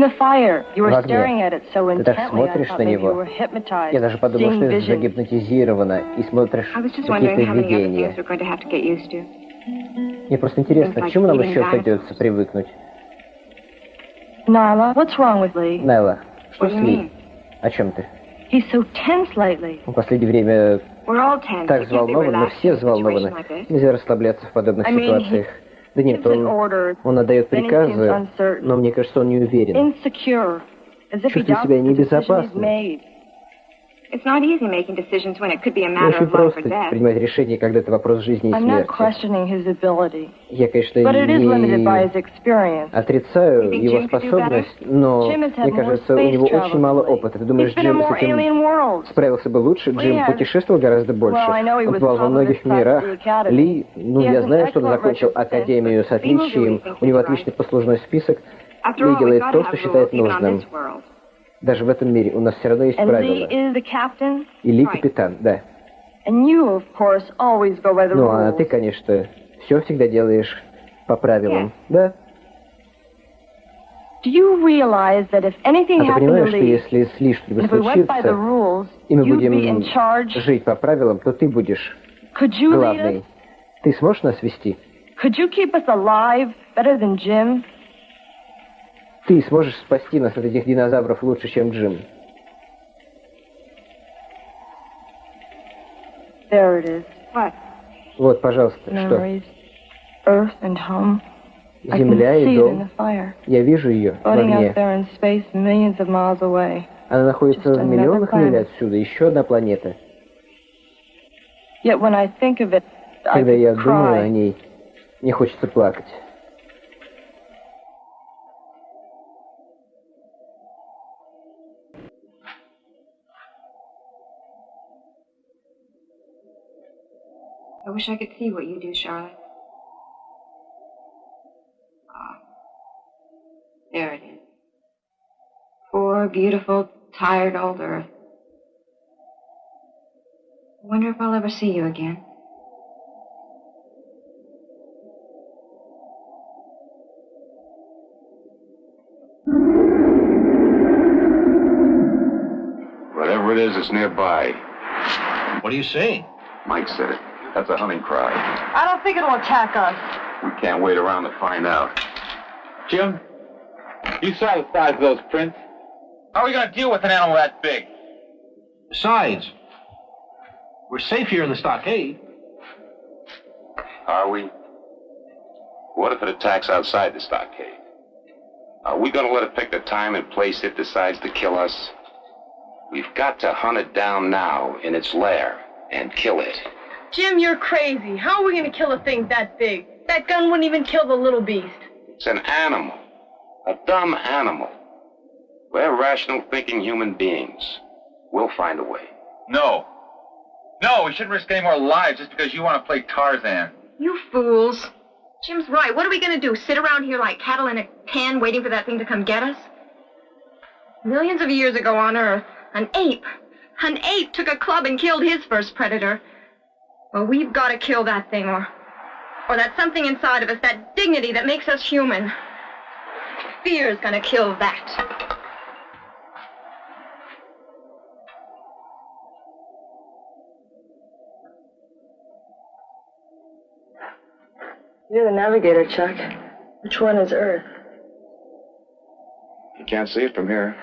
В огне. staring at it so Ты так смотришь на него. were hypnotized, Я даже подумал, seeing что ты visions. загипнотизирована и смотришь I was just wondering какие-то how many other видения. things we're going to have to get used to. Мне просто интересно, к чему нам еще придется привыкнуть? Nyla, what's wrong with Lee? Найла, что What с do you Ли? О чем ты? He's so tense lately. В последнее время We're all tense. так мы relaxed все взволнованы. Нельзя расслабляться в подобных I mean, ситуациях. Да нет, он, он отдает приказы, но мне кажется, он не уверен. Чувствует себя небезопасно. Очень просто принимать решение, когда это вопрос жизни и смерти. Я, конечно, не отрицаю его способность, но мне кажется, у него очень мало опыта. Ты думаешь, Джим с этим справился бы лучше? Джим путешествовал гораздо больше. Он бывал во многих мирах. Ли, ну, я знаю, что он закончил академию с отличием. У него is отличный послужной список. Ли делает то, что считает нужным. Даже в этом мире у нас все равно есть And Lee правила. is the captain, И Ли Right. капитан, да. and you, of course, always go by the Ну, а ты, конечно, все всегда делаешь по правилам. Да. Do you realize that if anything А ты понимаешь, что Lee, если с Ли что-нибудь if we went by the случится, rules, и мы будем жить по правилам, то ты будешь главный. Ты сможешь нас вести? Could you keep us alive better than Jim? Ты сможешь спасти нас от этих динозавров лучше, чем Джим. There it is. What? Вот, пожалуйста, что? Memories. Earth and home. Земля и дом. Я вижу ее в огне. Она находится в миллионах миль отсюда. Еще одна планета. Когда я думаю о ней, мне хочется плакать. Wish I could see what you do, Charlotte. Ah. There it is. Poor, beautiful, tired old Earth. I wonder if I'll ever see you again. Whatever it is, it's nearby. What do you see? Mike said it. That's a hunting cry. I don't think it'll attack us. We can't wait around to find out. Jim, you saw the size of those prints. How are we going to deal with an animal that big? Besides, we're safe here in the stockade. Are we? What if it attacks outside the stockade? Are we going to let it pick the time and place it decides to kill us? We've got to hunt it down now in its lair and kill it. Jim, you're crazy. How are we going to kill a thing that big? That gun wouldn't even kill the little beast. It's an animal. A dumb animal. We're rational thinking human beings. We'll find a way. No. No, we shouldn't risk any more lives just because you want to play Tarzan. You fools. Jim's right. What are we going to do? Sit around here like cattle in a can waiting for that thing to come get us? Millions of years ago on Earth, an ape, an ape took a club and killed his first predator. Well, we've got to kill that thing, or, or that something inside of us, that dignity that makes us human. Fear's gonna kill that. You're the navigator, Chuck. Which one is Earth? You can't see it from here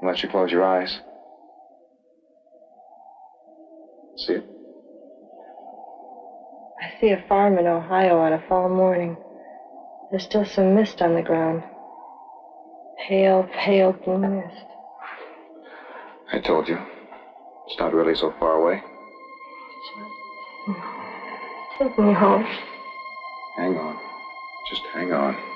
unless you close your eyes. See it? I see a farm in Ohio on a fall morning. There's still some mist on the ground. Pale, pale blue mist. I told you. It's not really so far away. Take me home. Hang on. Just hang on.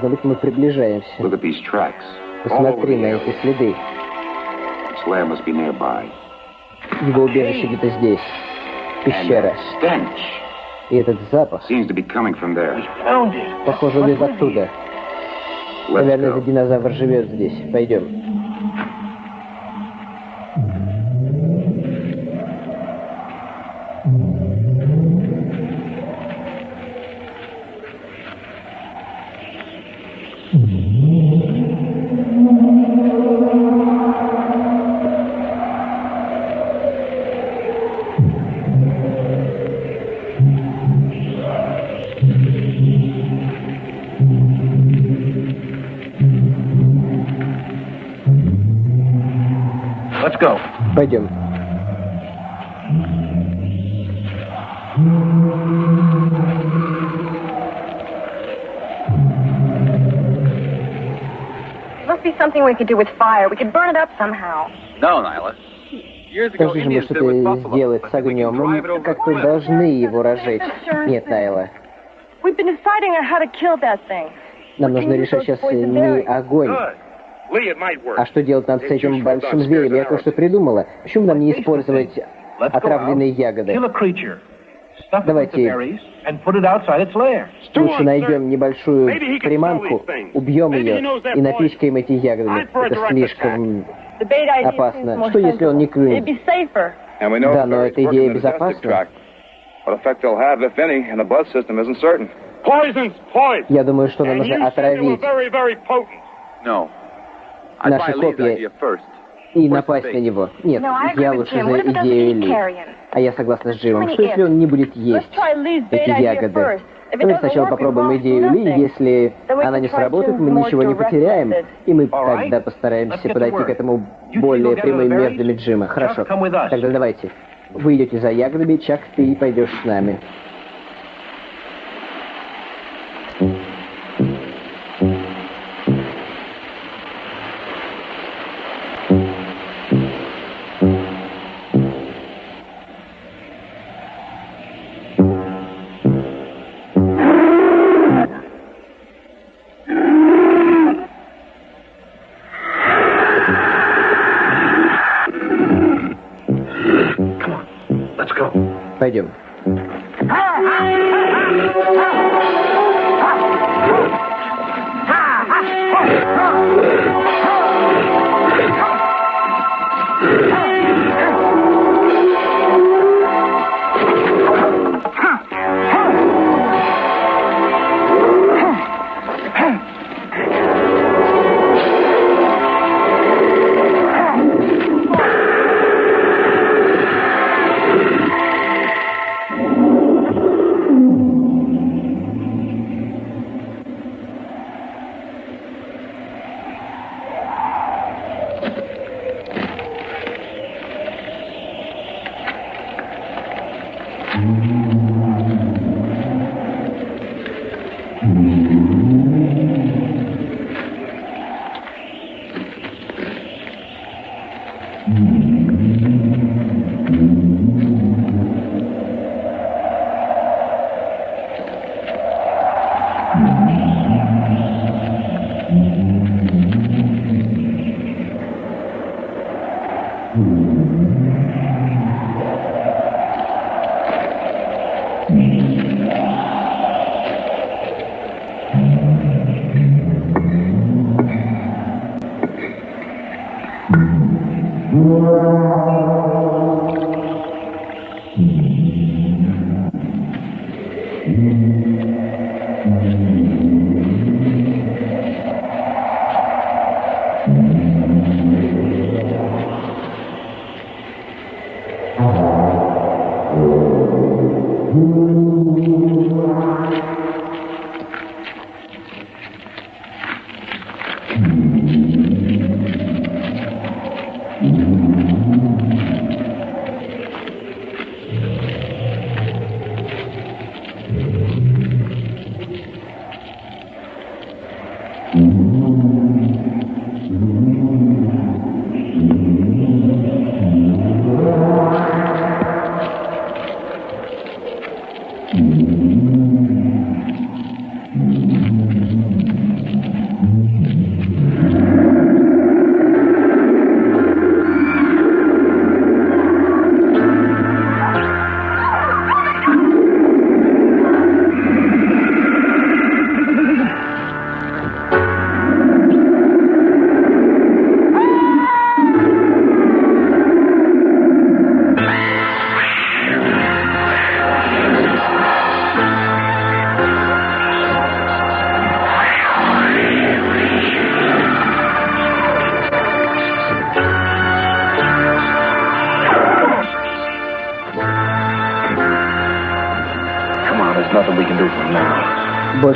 должно быть, мы приближаемся. Посмотри на эти следы. Его убежище где-то здесь. Пещера. И этот запах, похоже, он из оттуда. Наверное, этот динозавр живет здесь. Пойдем. Be something we could do with fire. We could burn it up somehow. No, Nyla. Years ago, Скажи же мне, Indians что ты but с огнем. Мы как-то должны его разжечь. Нет, Найла. We've been deciding on how to kill that thing. Нам нужно решать сейчас не огонь. А что делать нам с этим большим зверем? Я кое-что придумала. Почему нам не использовать отравленные ягоды? Давайте. Лучше найдем небольшую приманку, убьем ее и напичкаем эти ягодами. Это слишком... Опасно. Что, если он не клюнет? Да, но эта идея безопасна. Я думаю, что нам нужно отравить very, very potent. No. I'd наши копья и напасть на него. Нет, I agree я лучше за идею Ли. А я согласна с Джимом. Что если он не будет есть эти ягоды? doesn't сначала попробуем идею Ли. Если она не сработает, мы ничего не потеряем. И мы тогда постараемся подойти к этому более прямыми методами Джима. Хорошо. Тогда давайте. Вы идете за ягодами, Чак, ты пойдешь с нами.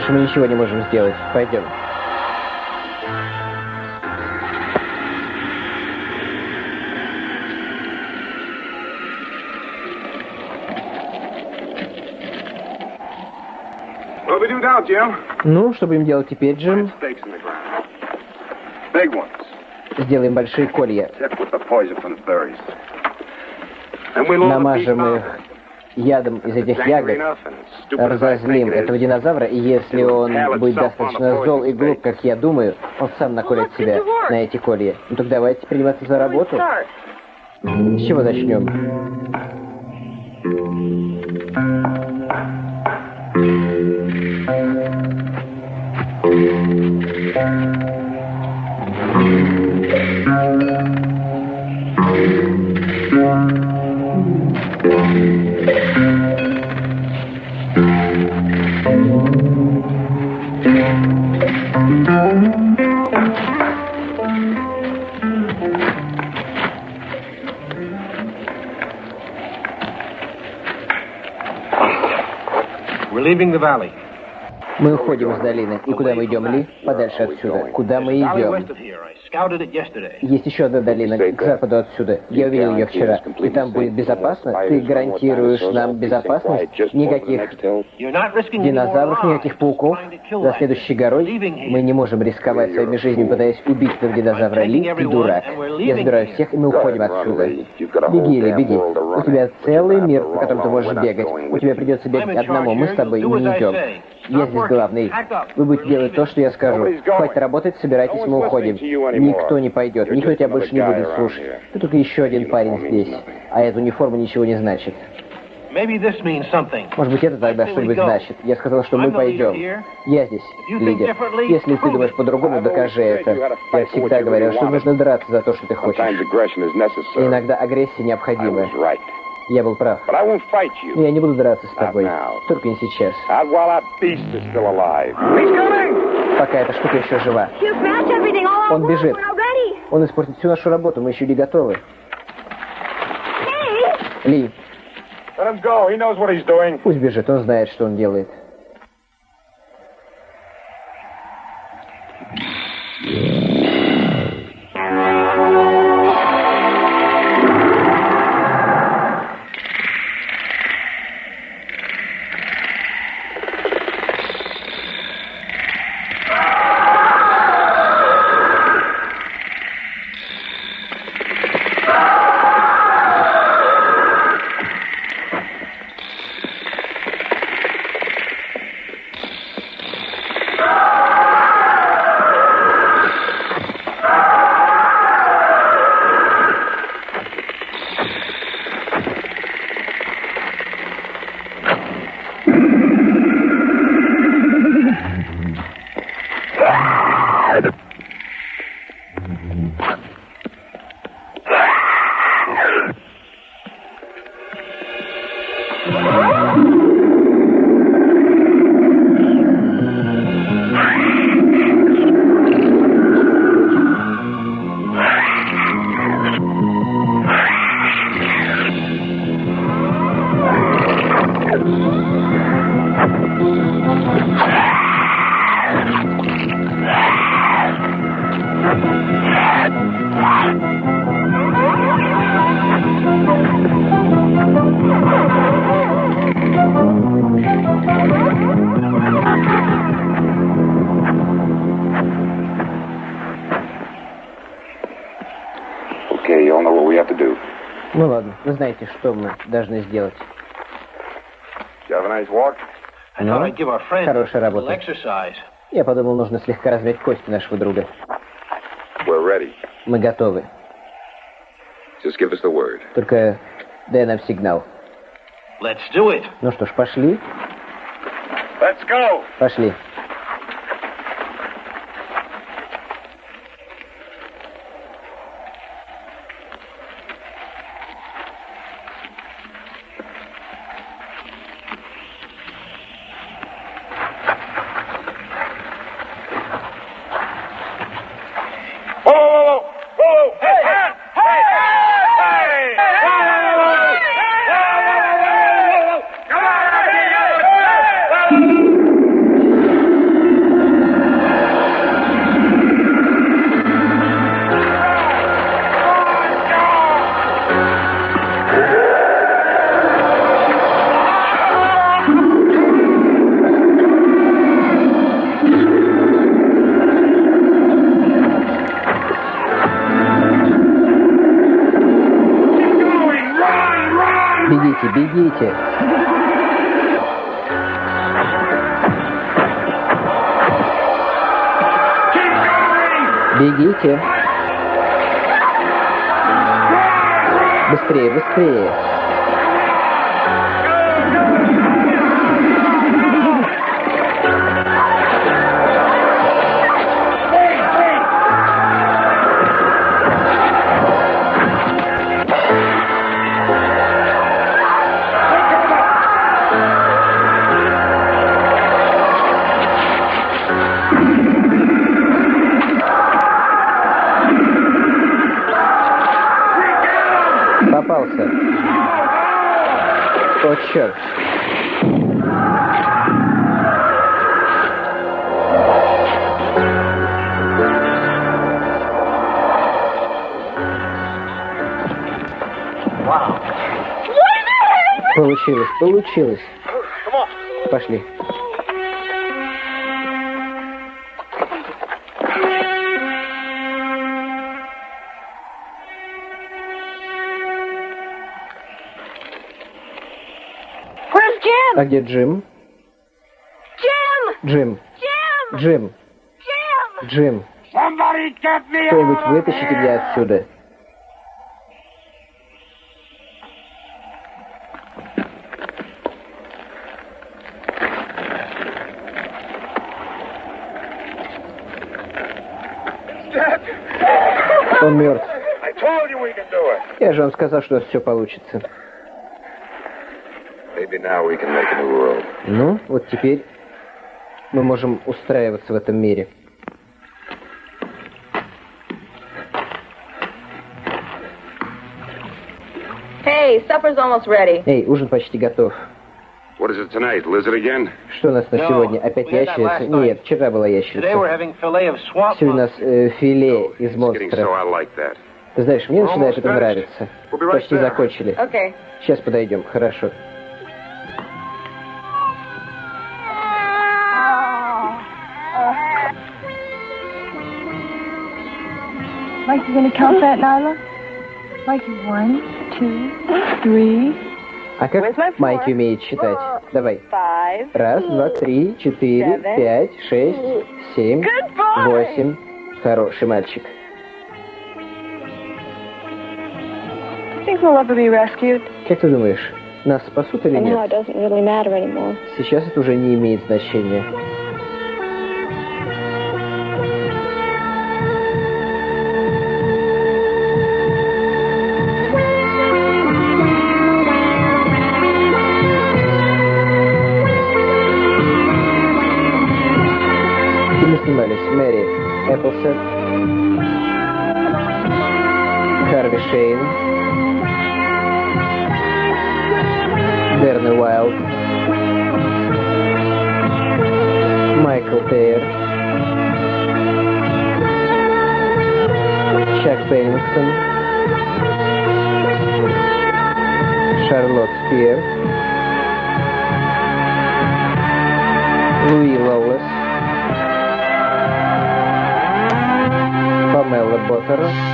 Больше мы ничего не можем сделать. Пойдем. Ну, что будем делать теперь, Джим? Сделаем большие колья. Намажем их ядом из этих ягод, разозлим этого динозавра, и если он будет достаточно зол и глуп, как я думаю, он сам наколет себя на эти колья. Ну так давайте приниматься за работу. С чего начнем? We're leaving the valley. Мы уходим из долины. И куда мы идем, Ли? Подальше отсюда. Куда мы идем? Есть еще одна долина к западу отсюда. Я увидел ее вчера. И там будет безопасно? Ты гарантируешь нам безопасность? Никаких динозавров, никаких пауков? За следующей горой мы не можем рисковать своими жизнями, пытаясь убить этого динозавра. Ли, ты дурак. Я забираю всех, и мы уходим отсюда. Беги, Ли, беги. У тебя целый мир, по которому ты можешь бегать. У тебя придется бегать одному. Мы с тобой не идем. Я здесь главный. Вы будете делать то, что я скажу. Хватит работать, собирайтесь, мы уходим. Никто не пойдет, никто тебя больше не будет слушать. Ты только еще один парень здесь. А эта униформа ничего не значит. Может быть, это тогда что-нибудь значит. Я сказал, что мы пойдем. Я здесь, лидер. Если ты думаешь по-другому, докажи это. Я всегда говорил, что нужно драться за то, что ты хочешь. И иногда агрессия необходима. Я был прав. Но я не буду драться с тобой. Только не сейчас. Пока эта штука еще жива. Он бежит. Он испортит всю нашу работу, мы еще не готовы. Ли. Пусть бежит, он знает, что он делает. Okay, вы знаете, что мы должны сделать. Our friend Хорошая работа. Я подумал, нужно слегка размять кости нашего друга. Мы готовы. Только дай нам сигнал. Ну что ж, пошли? Пошли. Бегите. Бегите. Быстрее, быстрее. Получилось, получилось. Пошли. А где Джим? Джим. Джим. Джим. Somebody get me Кто-нибудь вытащите меня отсюда. Он мертв. I told you we can do it. Я же вам сказал, что все получится. Maybe now we can make a new world. Ну, вот теперь мы можем устраиваться в этом мире. Hey, supper's almost ready. Эй, ужин почти готов. Что у нас на No, сегодня? Опять we had that ящерица? last night. Нет, вчера была Today we're ящерица. having filet of swamp Сегодня у нас э, филе из It's getting so монстров. I like that. Ты знаешь, мне We're начинает это нравиться. We'll be right Почти there. закончили. Okay. Сейчас подойдем, хорошо. Mike, you gonna count that, Nyla? Mikey, one, two, three, А как? Майки умеет считать? Давай. Раз, два, три, четыре, пять, шесть, семь, восемь. Хороший мальчик. Как ты думаешь, нас спасут или нет? Сейчас это уже не имеет значения. Шейн, Дерни Уайлд, Майкл Тейр, Чак Пеннингтон, Шарлотт Спир, Луи Лоулес, Памела Боттер,